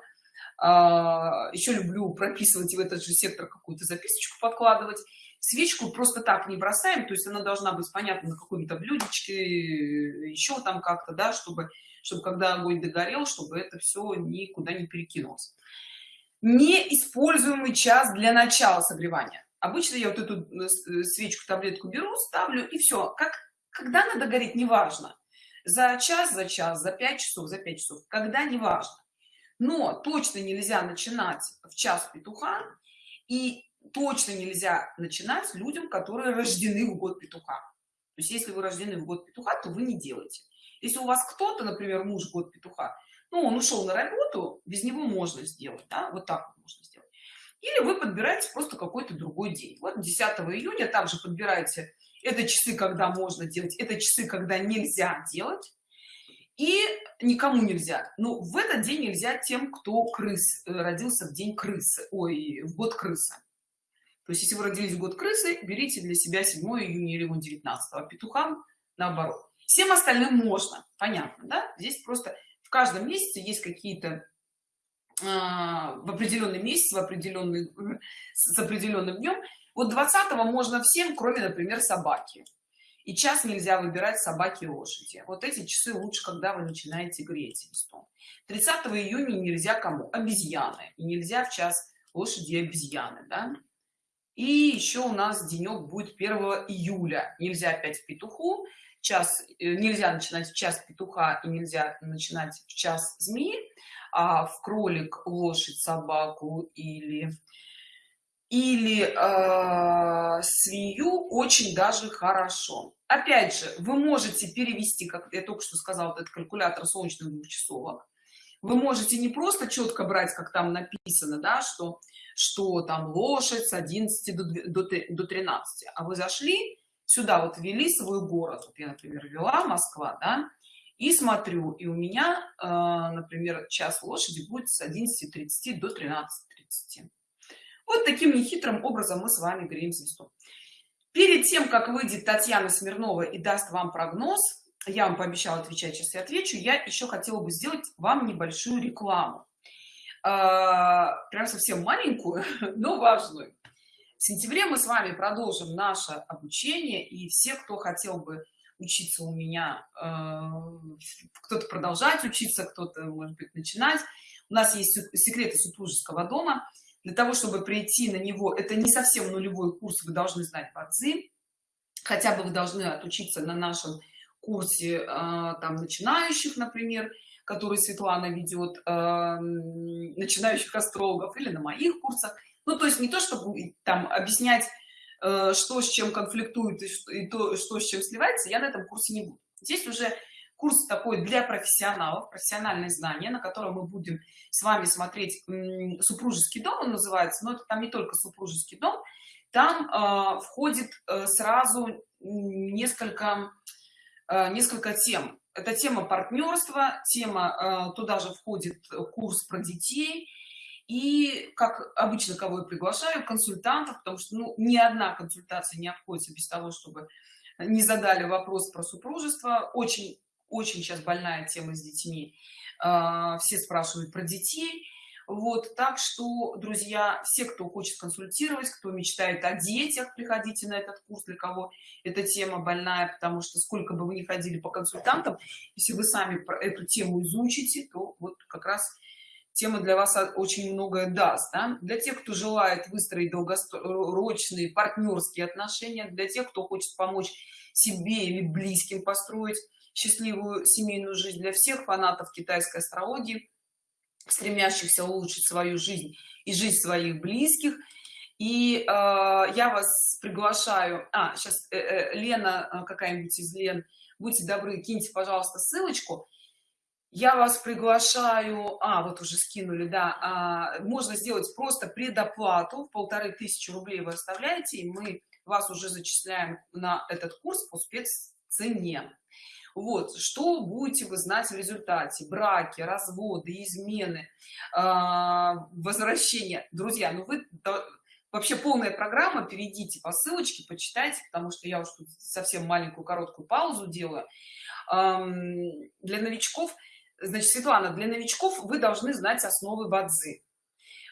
а, еще люблю прописывать в этот же сектор какую-то записочку подкладывать. Свечку просто так не бросаем то есть она должна быть понятна на каком-то блюдечке еще там как-то да чтобы чтобы когда огонь догорел чтобы это все никуда не перекинулось неиспользуемый час для начала согревания. Обычно я вот эту э, э, свечку таблетку беру ставлю и все как когда надо гореть неважно. За час за час за 5 часов за 5 часов когда не важно но точно нельзя начинать в час петуха и точно нельзя начинать людям которые рождены в год петуха. То есть если вы рождены в год петуха то вы не делаете. Если у вас кто-то например муж год петуха ну он ушел на работу без него можно сделать да? вот так вот можно сделать. Или вы подбираете просто какой-то другой день. Вот 10 июня также подбираете это часы когда можно делать это часы когда нельзя делать. И никому нельзя. Ну в этот день нельзя тем кто крыс э, родился в день крысы ой в год крысы. То есть если вы родились в год крысы берите для себя 7 июня или 19 а петухам наоборот. Всем остальным можно понятно да? Здесь просто каждом месяце есть какие-то а, в определенный месяц в определенный с определенным днем вот 20 можно всем кроме например собаки. И час нельзя выбирать собаки и лошади. Вот эти часы лучше когда вы начинаете греть листом 30 июня нельзя кому? Обезьяны. И нельзя в час лошади и обезьяны да? И еще у нас денек будет 1 июля. Нельзя опять в петуху. Час э, нельзя начинать в час петуха и нельзя начинать в час змеи. А в кролик лошадь собаку или или э, свинью очень даже хорошо. Опять же вы можете перевести как я только что сказал этот калькулятор солнечных двухчасовок вы можете не просто четко брать как там написано да что что там лошадь с 11 до, до, до 13 а вы зашли сюда вот ввели свой город. Вот я например ввела москва да и смотрю и у меня э, например час лошади будет с 11:30 до 13:30 вот таким нехитрым образом мы с вами греем звезду перед тем как выйдет татьяна смирнова и даст вам прогноз я вам пообещала отвечать сейчас и отвечу. Я еще хотела бы сделать вам небольшую рекламу. А, прям совсем маленькую но важную. В сентябре мы с вами продолжим наше обучение и все кто хотел бы учиться у меня э, кто-то продолжать учиться кто-то может быть начинать. У нас есть секреты супружеского дома. Для того чтобы прийти на него это не совсем нулевой курс вы должны знать бадзи хотя бы вы должны отучиться на нашем курсе э, там начинающих например который светлана ведет э, начинающих астрологов или на моих курсах. Ну то есть не то чтобы там объяснять э, что с чем конфликтует и, то что с чем сливается я на этом курсе не буду. Здесь уже курс такой для профессионалов профессиональные знания на котором мы будем с вами смотреть супружеский дом он называется но это там не только супружеский дом там э, входит э, сразу несколько несколько тем. Это тема партнерства тема э, туда же входит курс про детей. И как обычно кого я приглашаю консультантов потому что ну, ни одна консультация не обходится без того чтобы не задали вопрос про супружество. Очень очень сейчас больная тема с детьми. Э, все спрашивают про детей вот так что друзья все кто хочет консультировать кто мечтает о детях приходите на этот курс для кого эта тема больная потому что сколько бы вы ни ходили по консультантам если вы сами эту тему изучите то вот как раз тема для вас очень многое даст да? для тех кто желает выстроить долгосрочные партнерские отношения для тех кто хочет помочь себе или близким построить счастливую семейную жизнь для всех фанатов китайской астрологии стремящихся улучшить свою жизнь и жизнь своих близких. И э, я вас приглашаю а сейчас э, э, лена э, какая-нибудь из лен будьте добры киньте пожалуйста ссылочку. Я вас приглашаю а вот уже скинули да а, можно сделать просто предоплату в полторы тысячи рублей вы оставляете и мы вас уже зачисляем на этот курс по спеццене вот что будете вы знать в результате? Браки разводы измены э, возвращения друзья ну вы вообще полная программа перейдите по ссылочке почитайте потому что я уж тут совсем маленькую короткую паузу делаю. Для новичков значит светлана для новичков вы должны знать основы бадзи.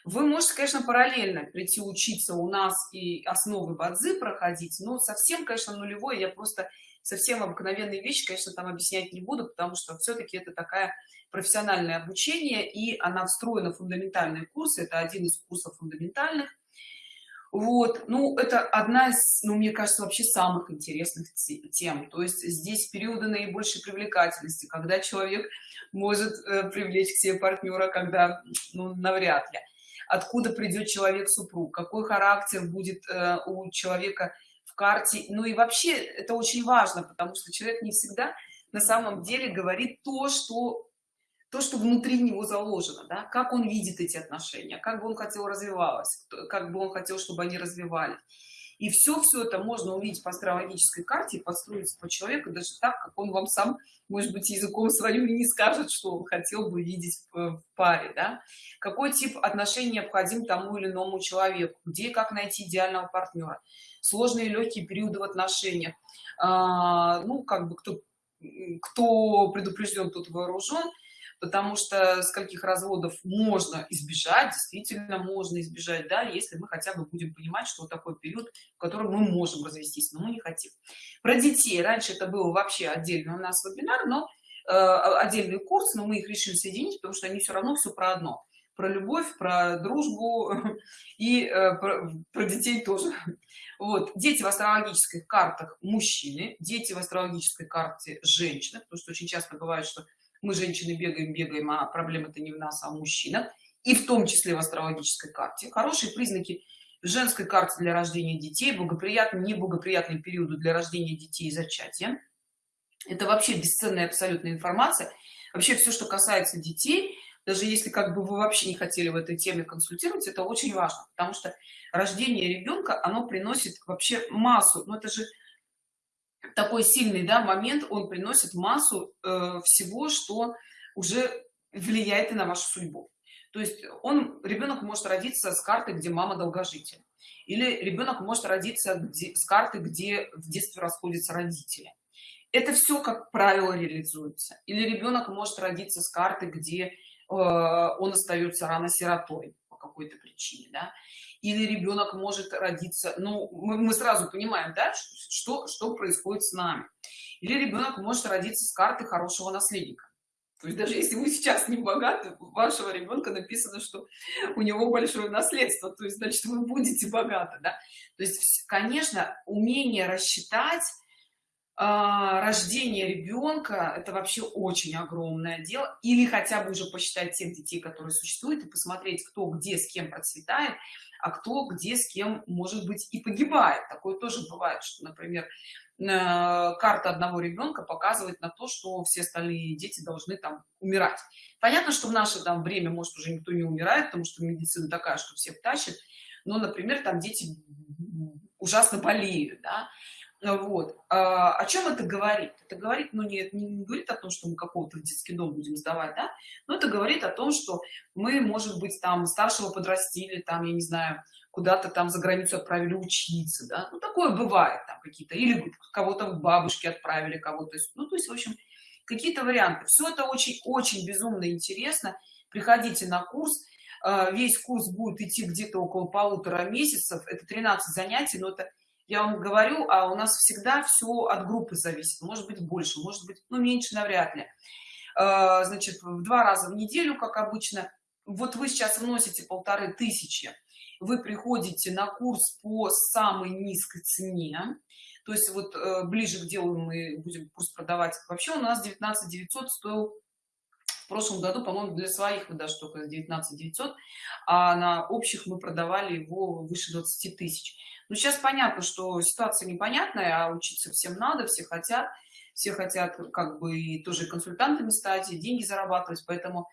Вы можете конечно параллельно прийти учиться у нас и основы бадзи проходить но совсем конечно нулевой я просто совсем обыкновенные вещи конечно там объяснять не буду потому что все-таки это такая профессиональное обучение и она встроена в фундаментальные курсы. Это один из курсов фундаментальных. Вот. Ну это одна из ну мне кажется вообще самых интересных тем. То есть здесь периоды наибольшей привлекательности когда человек может э, привлечь к себе партнера когда ну навряд ли. Откуда придет человек супруг какой характер будет э, у человека в карте ну и вообще это очень важно потому что человек не всегда на самом деле говорит то что то что внутри него заложено да? как он видит эти отношения как бы он хотел развивалось как бы он хотел чтобы они развивались и все все это можно увидеть по астрологической карте и подстроить по человеку даже так как он вам сам может быть языком своим и не скажет что он хотел бы видеть в паре да? какой тип отношений необходим тому или иному человеку? Где как найти идеального партнера? Сложные легкие периоды в отношениях. А, ну как бы кто кто предупрежден тот вооружен потому что скольких разводов можно избежать действительно можно избежать да если мы хотя бы будем понимать что такой период в котором мы можем развестись но мы не хотим. Про детей. Раньше это было вообще отдельно у нас вебинар но э, отдельный курс но мы их решили соединить потому что они все равно все про одно. Про любовь про дружбу и э, про, про детей тоже. Вот. Дети в астрологических картах мужчины дети в астрологической карте женщины потому что очень часто бывает что мы женщины бегаем бегаем а проблема это не в нас а в мужчинах и в том числе в астрологической карте. Хорошие признаки женской карте для рождения детей благоприятные неблагоприятные периоды для рождения детей и зачатия. Это вообще бесценная абсолютная информация. Вообще все что касается детей даже если как бы вы вообще не хотели в этой теме консультировать это очень важно потому что рождение ребенка оно приносит вообще массу. Но это же такой сильный да, момент, он приносит массу э, всего, что уже влияет и на вашу судьбу. То есть он, ребенок может родиться с карты, где мама долгожитель. Или ребенок может родиться где, с карты, где в детстве расходятся родители. Это все, как правило, реализуется. Или ребенок может родиться с карты, где э, он остается рано сиротой какой-то причине. Да? или ребенок может родиться ну мы, мы сразу понимаем да что что происходит с нами или ребенок может родиться с карты хорошего наследника то есть даже если вы сейчас не богаты у вашего ребенка написано что у него большое наследство то есть значит вы будете богаты да? то есть конечно умение рассчитать рождение ребенка это вообще очень огромное дело. Или хотя бы уже посчитать тех детей которые существуют и посмотреть кто где с кем процветает а кто где с кем может быть и погибает. Такое тоже бывает что например карта одного ребенка показывает на то что все остальные дети должны там умирать. Понятно что в наше там время может уже никто не умирает потому что медицина такая что всех тащит но например там дети ужасно болеют да? Вот. А, о чем это говорит? Это говорит ну не, не говорит о том что мы какого-то в детский дом будем сдавать да? Но это говорит о том что мы может быть там старшего подрастили там я не знаю куда-то там за границу отправили учиться да? Ну такое бывает там какие-то. Или кого-то в бабушке отправили кого-то ну то есть в общем какие-то варианты. Все это очень очень безумно интересно. Приходите на курс. А, весь курс будет идти где-то около полутора месяцев. Это 13 занятий но это я вам говорю а у нас всегда все от группы зависит. Может быть больше может быть ну меньше навряд ли. А, значит в два раза в неделю как обычно. Вот вы сейчас вносите полторы тысячи. Вы приходите на курс по самой низкой цене. То есть вот э, ближе к делу мы будем курс продавать. Вообще у нас 19 900 стоил в прошлом году по моему для своих мы даже только 19 900 а на общих мы продавали его выше 20 тысяч ну сейчас понятно что ситуация непонятная а учиться всем надо все хотят. Все хотят как бы и тоже консультантами стать и деньги зарабатывать поэтому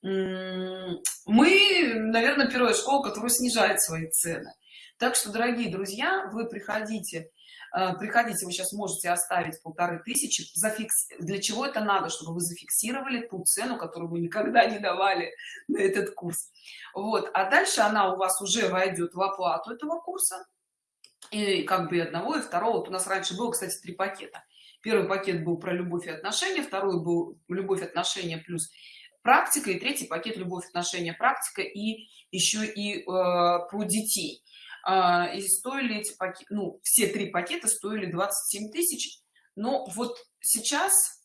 мы наверное первая школа которая снижает свои цены. Так что дорогие друзья вы приходите э, приходите вы сейчас можете оставить полторы тысячи зафикс для чего это надо чтобы вы зафиксировали ту цену которую вы никогда не давали на этот курс. Вот а дальше она у вас уже войдет в оплату этого курса и как бы одного и второго. Вот у нас раньше было кстати три пакета. Первый пакет был про любовь и отношения второй был любовь отношения плюс практика и третий пакет любовь отношения практика и еще и э, про детей. Э, и стоили эти пакеты ну все три пакета стоили 27 тысяч. Но вот сейчас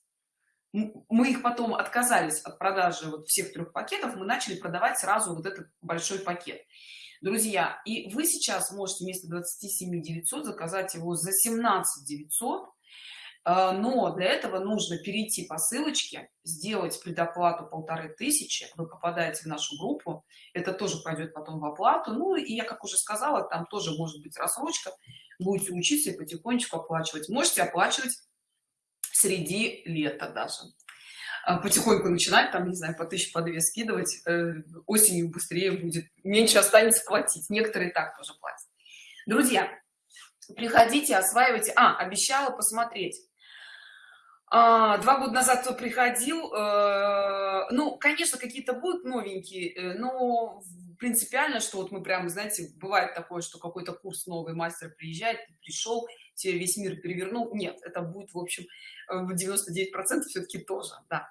мы их потом отказались от продажи вот всех трех пакетов мы начали продавать сразу вот этот большой пакет друзья и вы сейчас можете вместо 27 900 заказать его за 17 900 а, но для этого нужно перейти по ссылочке сделать предоплату полторы тысячи вы попадаете в нашу группу это тоже пойдет потом в оплату ну и я как уже сказала там тоже может быть рассрочка будете учиться и потихонечку оплачивать можете оплачивать среди лета даже потихоньку начинать там не знаю по тысяче по две скидывать э, осенью быстрее будет меньше останется платить некоторые так тоже платят. Друзья приходите осваивайте. А обещала посмотреть. А, два года назад кто приходил э, ну конечно какие-то будут новенькие э, но принципиально что вот мы прямо знаете бывает такое что какой-то курс новый мастер приезжает пришел тебе весь мир перевернул. Нет это будет в общем в 99 процентов все-таки тоже да.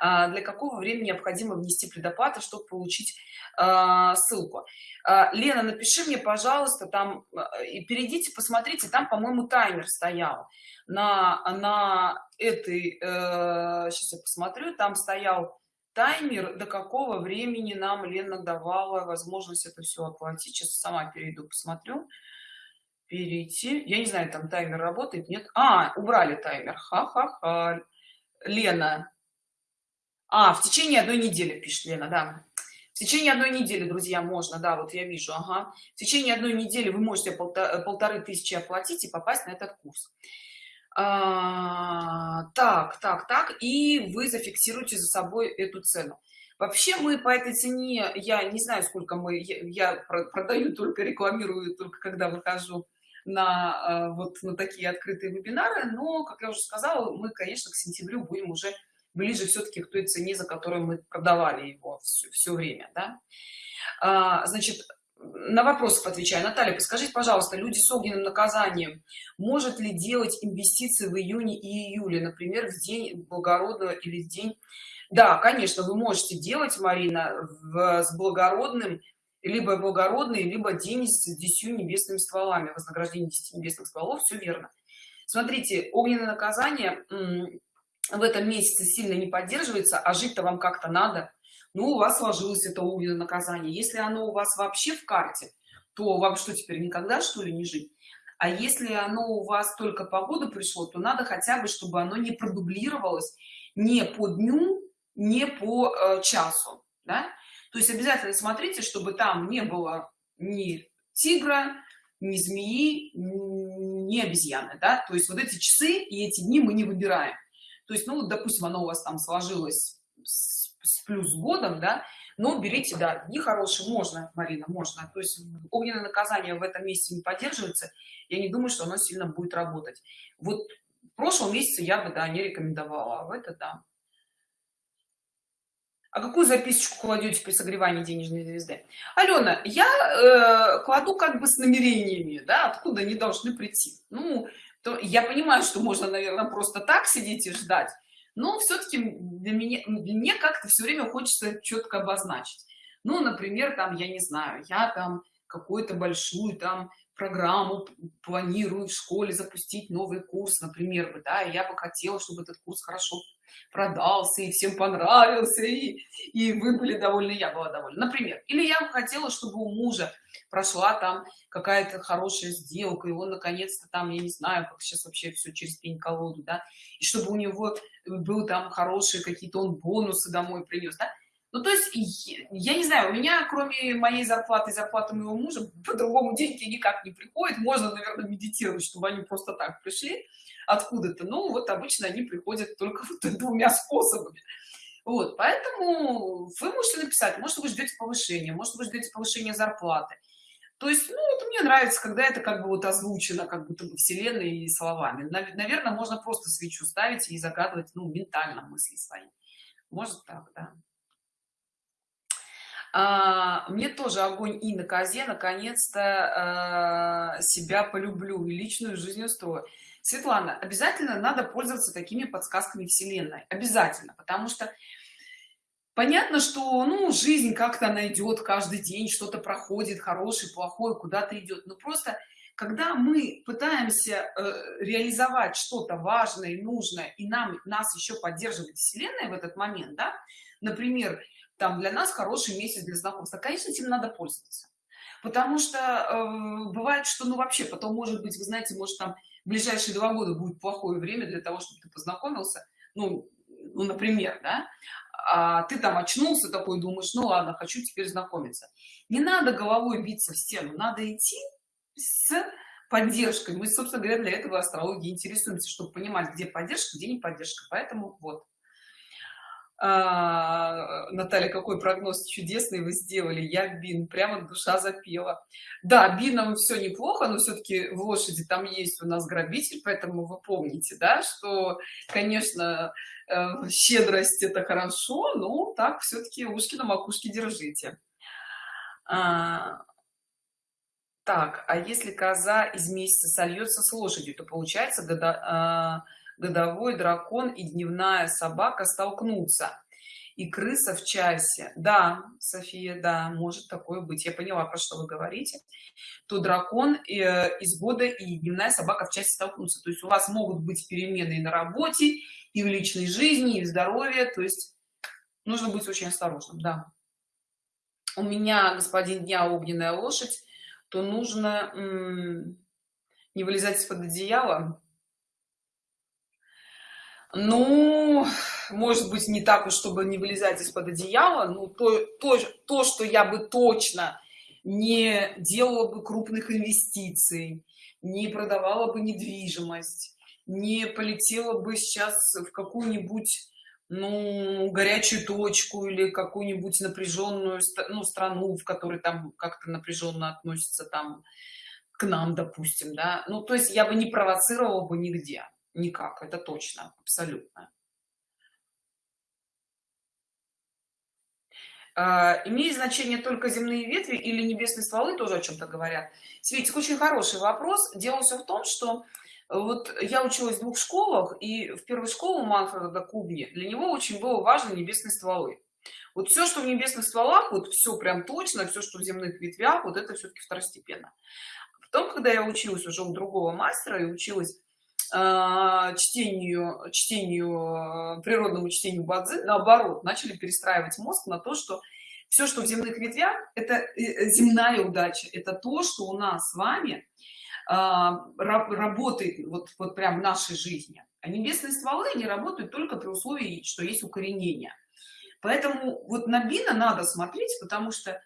А для какого времени необходимо внести предоплату чтобы получить а, ссылку? А, лена напиши мне пожалуйста там а, и перейдите посмотрите там по моему таймер стоял на на этой э, сейчас я посмотрю там стоял таймер до какого времени нам лена давала возможность это все оплатить? Сейчас сама перейду посмотрю. Перейти. Я не знаю там таймер работает нет? А убрали таймер. Ха-ха-ха. Лена. А в течение одной недели пишет лена да. В течение одной недели друзья можно да вот я вижу ага. В течение одной недели вы можете полторы тысячи оплатить и попасть на этот курс а, так так так и вы зафиксируете за собой эту цену вообще мы по этой цене я не знаю сколько мы я, продаю только рекламирую только когда выхожу на э, вот на такие открытые вебинары но как я уже сказала мы конечно к сентябрю будем уже ближе все-таки к той цене за которую мы продавали его все, все время да? а, значит на вопросов отвечаю. Наталья подскажите пожалуйста люди с огненным наказанием может ли делать инвестиции в июне и июле например в день благородного или в день? Да конечно вы можете делать марина в, с благородным либо благородные либо день с десятью небесными стволами вознаграждение 10 небесных стволов все верно. Смотрите огненное наказание в этом месяце сильно не поддерживается а жить-то вам как-то надо ну у вас сложилось это огненное наказание если оно у вас вообще в карте то вам что теперь никогда что ли не жить а если оно у вас только по году пришло то надо хотя бы чтобы оно не продублировалось не по дню не по э, часу да? то есть обязательно смотрите чтобы там не было ни тигра ни змеи ни обезьяны да? то есть вот эти часы и эти дни мы не выбираем то есть ну допустим оно у вас там сложилось с, с плюс годом да но берите да дни хорошие можно марина можно. То есть огненное наказание в этом месяце не поддерживается я не думаю что оно сильно будет работать. Вот в прошлом месяце я бы да не рекомендовала а в это да. А какую записочку кладете при согревании денежной звезды? Алена я э, кладу как бы с намерениями да откуда они должны прийти. Ну то я понимаю что можно наверное просто так сидеть и ждать но все-таки для меня мне как-то все время хочется четко обозначить. Ну например там я не знаю я там какую-то большую там программу планирую в школе запустить новый курс например бы да я бы хотела чтобы этот курс хорошо продался и всем понравился и, и вы были довольны я была довольна. Например или я бы хотела чтобы у мужа прошла там какая-то хорошая сделка и он наконец-то там я не знаю как сейчас вообще все через пень колоду да и чтобы у него был там хорошие какие-то он бонусы домой принес да? ну то есть я не знаю у меня кроме моей зарплаты и зарплаты моего мужа по-другому деньги никак не приходят. Можно наверное медитировать чтобы они просто так пришли откуда-то ну вот обычно они приходят только вот двумя способами. Вот поэтому вы можете написать может вы ждете повышения может вы ждете повышения зарплаты то есть ну, это мне нравится когда это как бы вот озвучено как будто бы вселенной и словами. Наверное можно просто свечу ставить и загадывать ну ментально мысли свои. Может так да. А, мне тоже огонь и на козе. Наконец-то а, себя полюблю и личную жизнь устрою. Светлана обязательно надо пользоваться такими подсказками вселенной. Обязательно. Потому что понятно что ну жизнь как-то найдет каждый день что-то проходит хороший плохой куда-то идет но просто когда мы пытаемся э, реализовать что-то важное и нужное и нам нас еще поддерживает вселенная в этот момент да например там для нас хороший месяц для знакомства конечно этим надо пользоваться. Потому что э, бывает что ну вообще потом может быть вы знаете может там ближайшие два года будет плохое время для того чтобы ты познакомился. Ну, ну например да а ты там очнулся такой думаешь ну ладно хочу теперь знакомиться не надо головой биться в стену надо идти с поддержкой. Мы собственно говоря для этого астрологии интересуемся чтобы понимать где поддержка где не поддержка. Поэтому вот а, Наталья, какой прогноз чудесный вы сделали. Я Бин, прямо душа запела. Да, Бином все неплохо, но все-таки в лошади там есть у нас грабитель, поэтому вы помните, да, что, конечно, э, щедрость это хорошо, но так все-таки ушки на макушке держите. а, так а если коза из месяца сольется с лошадью то получается года, а, годовой дракон и дневная собака столкнутся. И крыса в часе. Да софия да может такое быть. Я поняла про что вы говорите. То дракон э, из года и дневная собака в часе столкнутся. То есть у вас могут быть перемены и на работе и в личной жизни и в здоровье. То есть нужно быть очень осторожным да. У меня господин дня огненная лошадь. То нужно не вылезать из-под одеяла ну может быть не так уж чтобы не вылезать из-под одеяла ну то, то то что я бы точно не делала бы крупных инвестиций не продавала бы недвижимость не полетела бы сейчас в какую-нибудь ну горячую точку или какую-нибудь напряженную ну, страну в которой там как-то напряженно относится там к нам допустим да. Ну то есть я бы не провоцировала бы нигде никак это точно абсолютно. А, имеет значение только земные ветви или небесные стволы тоже о чем-то говорят? Светик очень хороший вопрос. Дело все в том что вот я училась в двух школах и в первой школе манфреда кубни для него очень было важно небесные стволы. Вот все что в небесных стволах вот все прям точно все что в земных ветвях вот это все-таки второстепенно. Потом когда я училась уже у другого мастера и училась э, чтению чтению природному чтению бадзи наоборот начали перестраивать мозг на то что все что в земных ветвях это э, земная удача это то что у нас с вами а, работает вот, вот прям в нашей жизни. А небесные стволы, они работают только при условии, что есть укоренение. Поэтому вот на бина надо смотреть, потому что,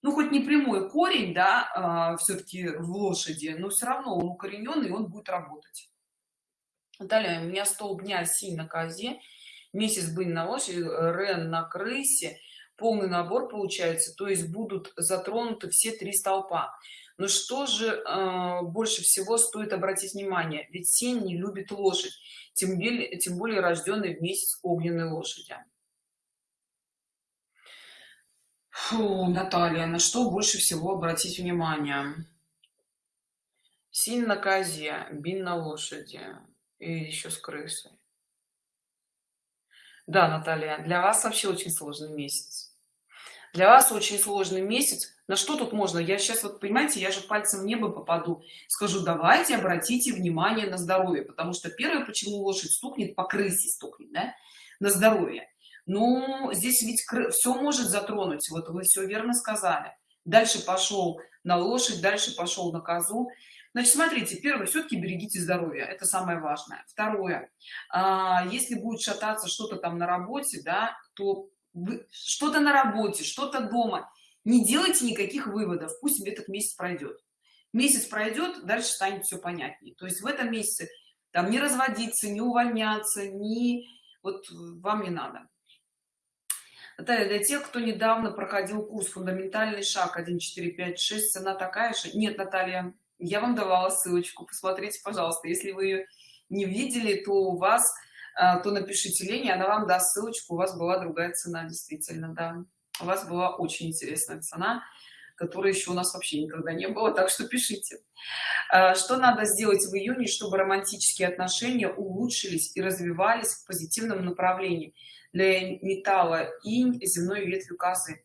ну, хоть не прямой корень, да, э, все-таки в лошади, но все равно он укорененный, он будет работать. Далее, у меня стол дня синь на козе, месяц быть на лошади, рен на крысе, полный набор получается, то есть будут затронуты все три столпа. Но что же э, больше всего стоит обратить внимание? Ведь сень не любит лошадь, тем более, тем более рожденный в месяц огненной лошади. Фу, Наталья, на что больше всего обратить внимание? Синь на козе, бин на лошади и еще с крысой. Да, Наталья, для вас вообще очень сложный месяц. Для вас очень сложный месяц, на что тут можно я сейчас вот понимаете я же пальцем в небо попаду скажу давайте обратите внимание на здоровье потому что первое почему лошадь стукнет по крысе стукнет да? на здоровье ну здесь ведь все может затронуть вот вы все верно сказали дальше пошел на лошадь дальше пошел на козу значит смотрите первое все-таки берегите здоровье это самое важное. Второе а, если будет шататься что-то там на работе да то что-то на работе что-то дома не делайте никаких выводов пусть этот месяц пройдет месяц пройдет дальше станет все понятнее. То есть в этом месяце там не разводиться не увольняться не вот вам не надо. Наталья, для тех кто недавно проходил курс фундаментальный шаг 1 4 5 6 цена такая же. Нет наталья я вам давала ссылочку посмотрите пожалуйста. Если вы ее не видели то у вас а, то напишите лене она вам даст ссылочку. У вас была другая цена действительно да. У вас была очень интересная цена которой еще у нас вообще никогда не было так что пишите. А, что надо сделать в июне чтобы романтические отношения улучшились и развивались в позитивном направлении? Для металла инь земной ветвью козы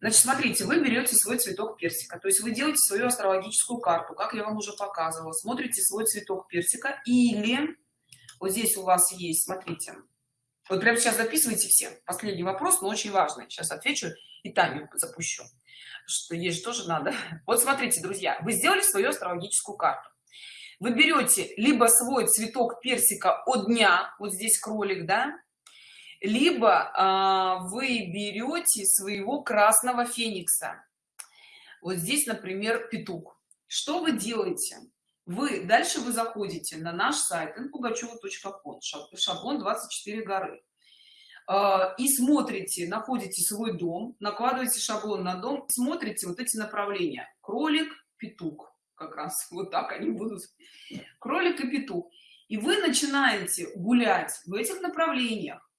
значит смотрите вы берете свой цветок персика то есть вы делаете свою астрологическую карту как я вам уже показывала смотрите свой цветок персика или вот здесь у вас есть смотрите. Вот прямо сейчас записывайте все последний вопрос но очень важный сейчас отвечу и таймер запущу что есть тоже надо. Вот смотрите друзья вы сделали свою астрологическую карту. Вы берете либо свой цветок персика от дня вот здесь кролик да либо а, вы берете своего красного феникса. Вот здесь например петух. Что вы делаете? Вы дальше вы заходите на наш сайт inpugacheva.com шаблон 24 горы. А, и смотрите находите свой дом накладываете шаблон на дом смотрите вот эти направления. Кролик петух. Как раз вот так они будут. Кролик и петух. И вы начинаете гулять в этих направлениях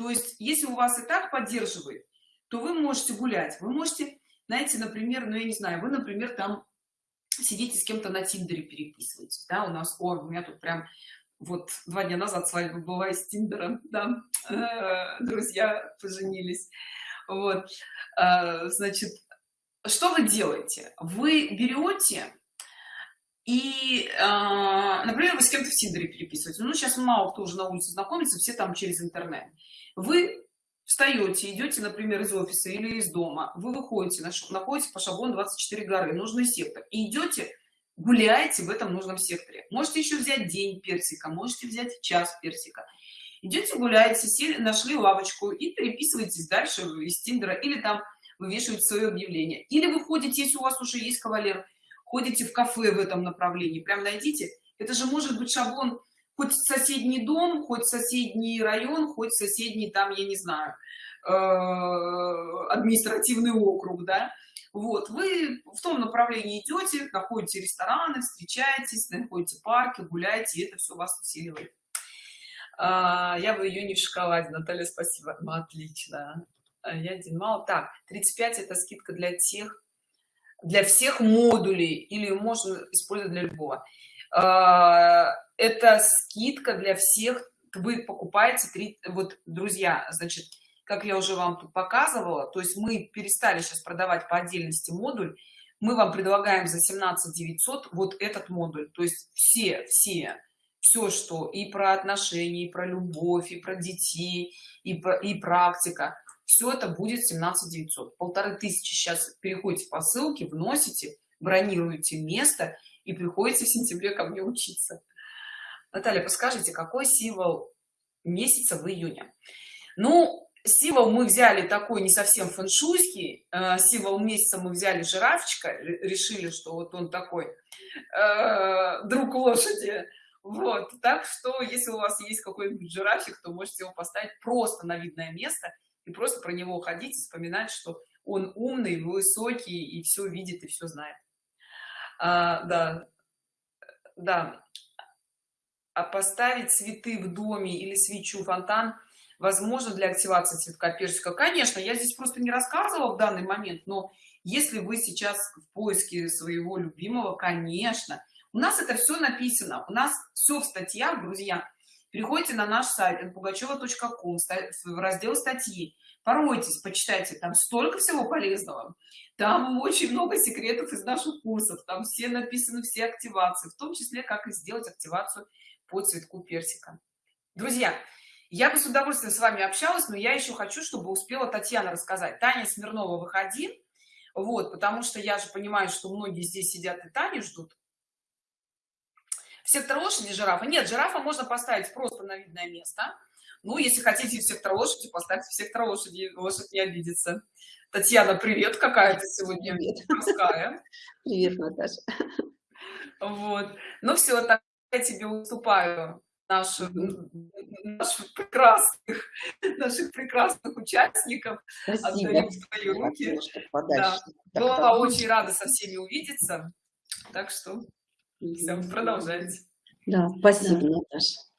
то есть если у вас и так поддерживает то вы можете гулять. Вы можете знаете например ну я не знаю вы например там сидите с кем-то на тиндере переписываетесь да у нас о, у меня тут прям вот два дня назад свадьба была из тиндера да э, друзья поженились. Вот э, значит что вы делаете? Вы берете и э, например вы с кем-то в тиндере переписываете ну сейчас мало кто уже на улице знакомится все там через интернет вы встаете идете например из офиса или из дома вы выходите находите по шаблону 24 горы нужный сектор и идете гуляете в этом нужном секторе. Можете еще взять день персика можете взять час персика. Идете гуляете сели нашли лавочку и переписываетесь дальше из тиндера или там вывешивать свое объявление. Или вы ходите если у вас уже есть кавалер ходите в кафе в этом направлении. Прям найдите. Это же может быть шаблон хоть соседний дом хоть соседний район хоть соседний там я не знаю э, административный округ да. Вот вы в том направлении идете находите рестораны встречаетесь находите парки гуляете это все вас усиливает. А, я в июне в шоколаде наталья спасибо. Ну, отлично. А, я один мало. Так 35 это скидка для тех для всех модулей или можно использовать для любого это скидка для всех. Вы покупаете три вот друзья значит как я уже вам тут показывала то есть мы перестали сейчас продавать по отдельности модуль. Мы вам предлагаем за 17 900 вот этот модуль. То есть все все все что и про отношения и про любовь и про детей и, про, и практика все это будет 17 900 полторы тысячи сейчас переходите по ссылке вносите бронируете место и приходите в сентябре ко мне учиться. Наталья подскажите какой символ месяца в июне? Ну символ мы взяли такой не совсем фэншуйский э, символ месяца мы взяли жирафчика решили что вот он такой э, друг лошади. Вот так что если у вас есть какой-нибудь жирафик то можете его поставить просто на видное место и просто про него ходить и вспоминать что он умный высокий и все видит и все знает а, да. Да. А поставить цветы в доме или свечу фонтан возможно для активации цветка персика? Конечно я здесь просто не рассказывала в данный момент но если вы сейчас в поиске своего любимого конечно. У нас это все написано. У нас все в статьях друзья. Переходите на наш сайт пугачева.ком в раздел статьи поройтесь почитайте там столько всего полезного. Там очень много секретов из наших курсов там все написаны все активации в том числе как и сделать активацию по цветку персика. Друзья я бы с удовольствием с вами общалась но я еще хочу чтобы успела татьяна рассказать. Таня смирнова выходи. Вот потому что я же понимаю что многие здесь сидят и таню ждут. Сектор лошади жирафа нет жирафа можно поставить просто на видное место ну если хотите в сектор лошади поставьте в сектор лошади лошадь не обидится. Татьяна привет какая ты сегодня привет. привет наташа. Вот. Ну все так я тебе уступаю наших, наших прекрасных наших прекрасных участников отдаем в твои руки. да. была очень рада со всеми увидеться. Так что все продолжайте. Да спасибо да. наташа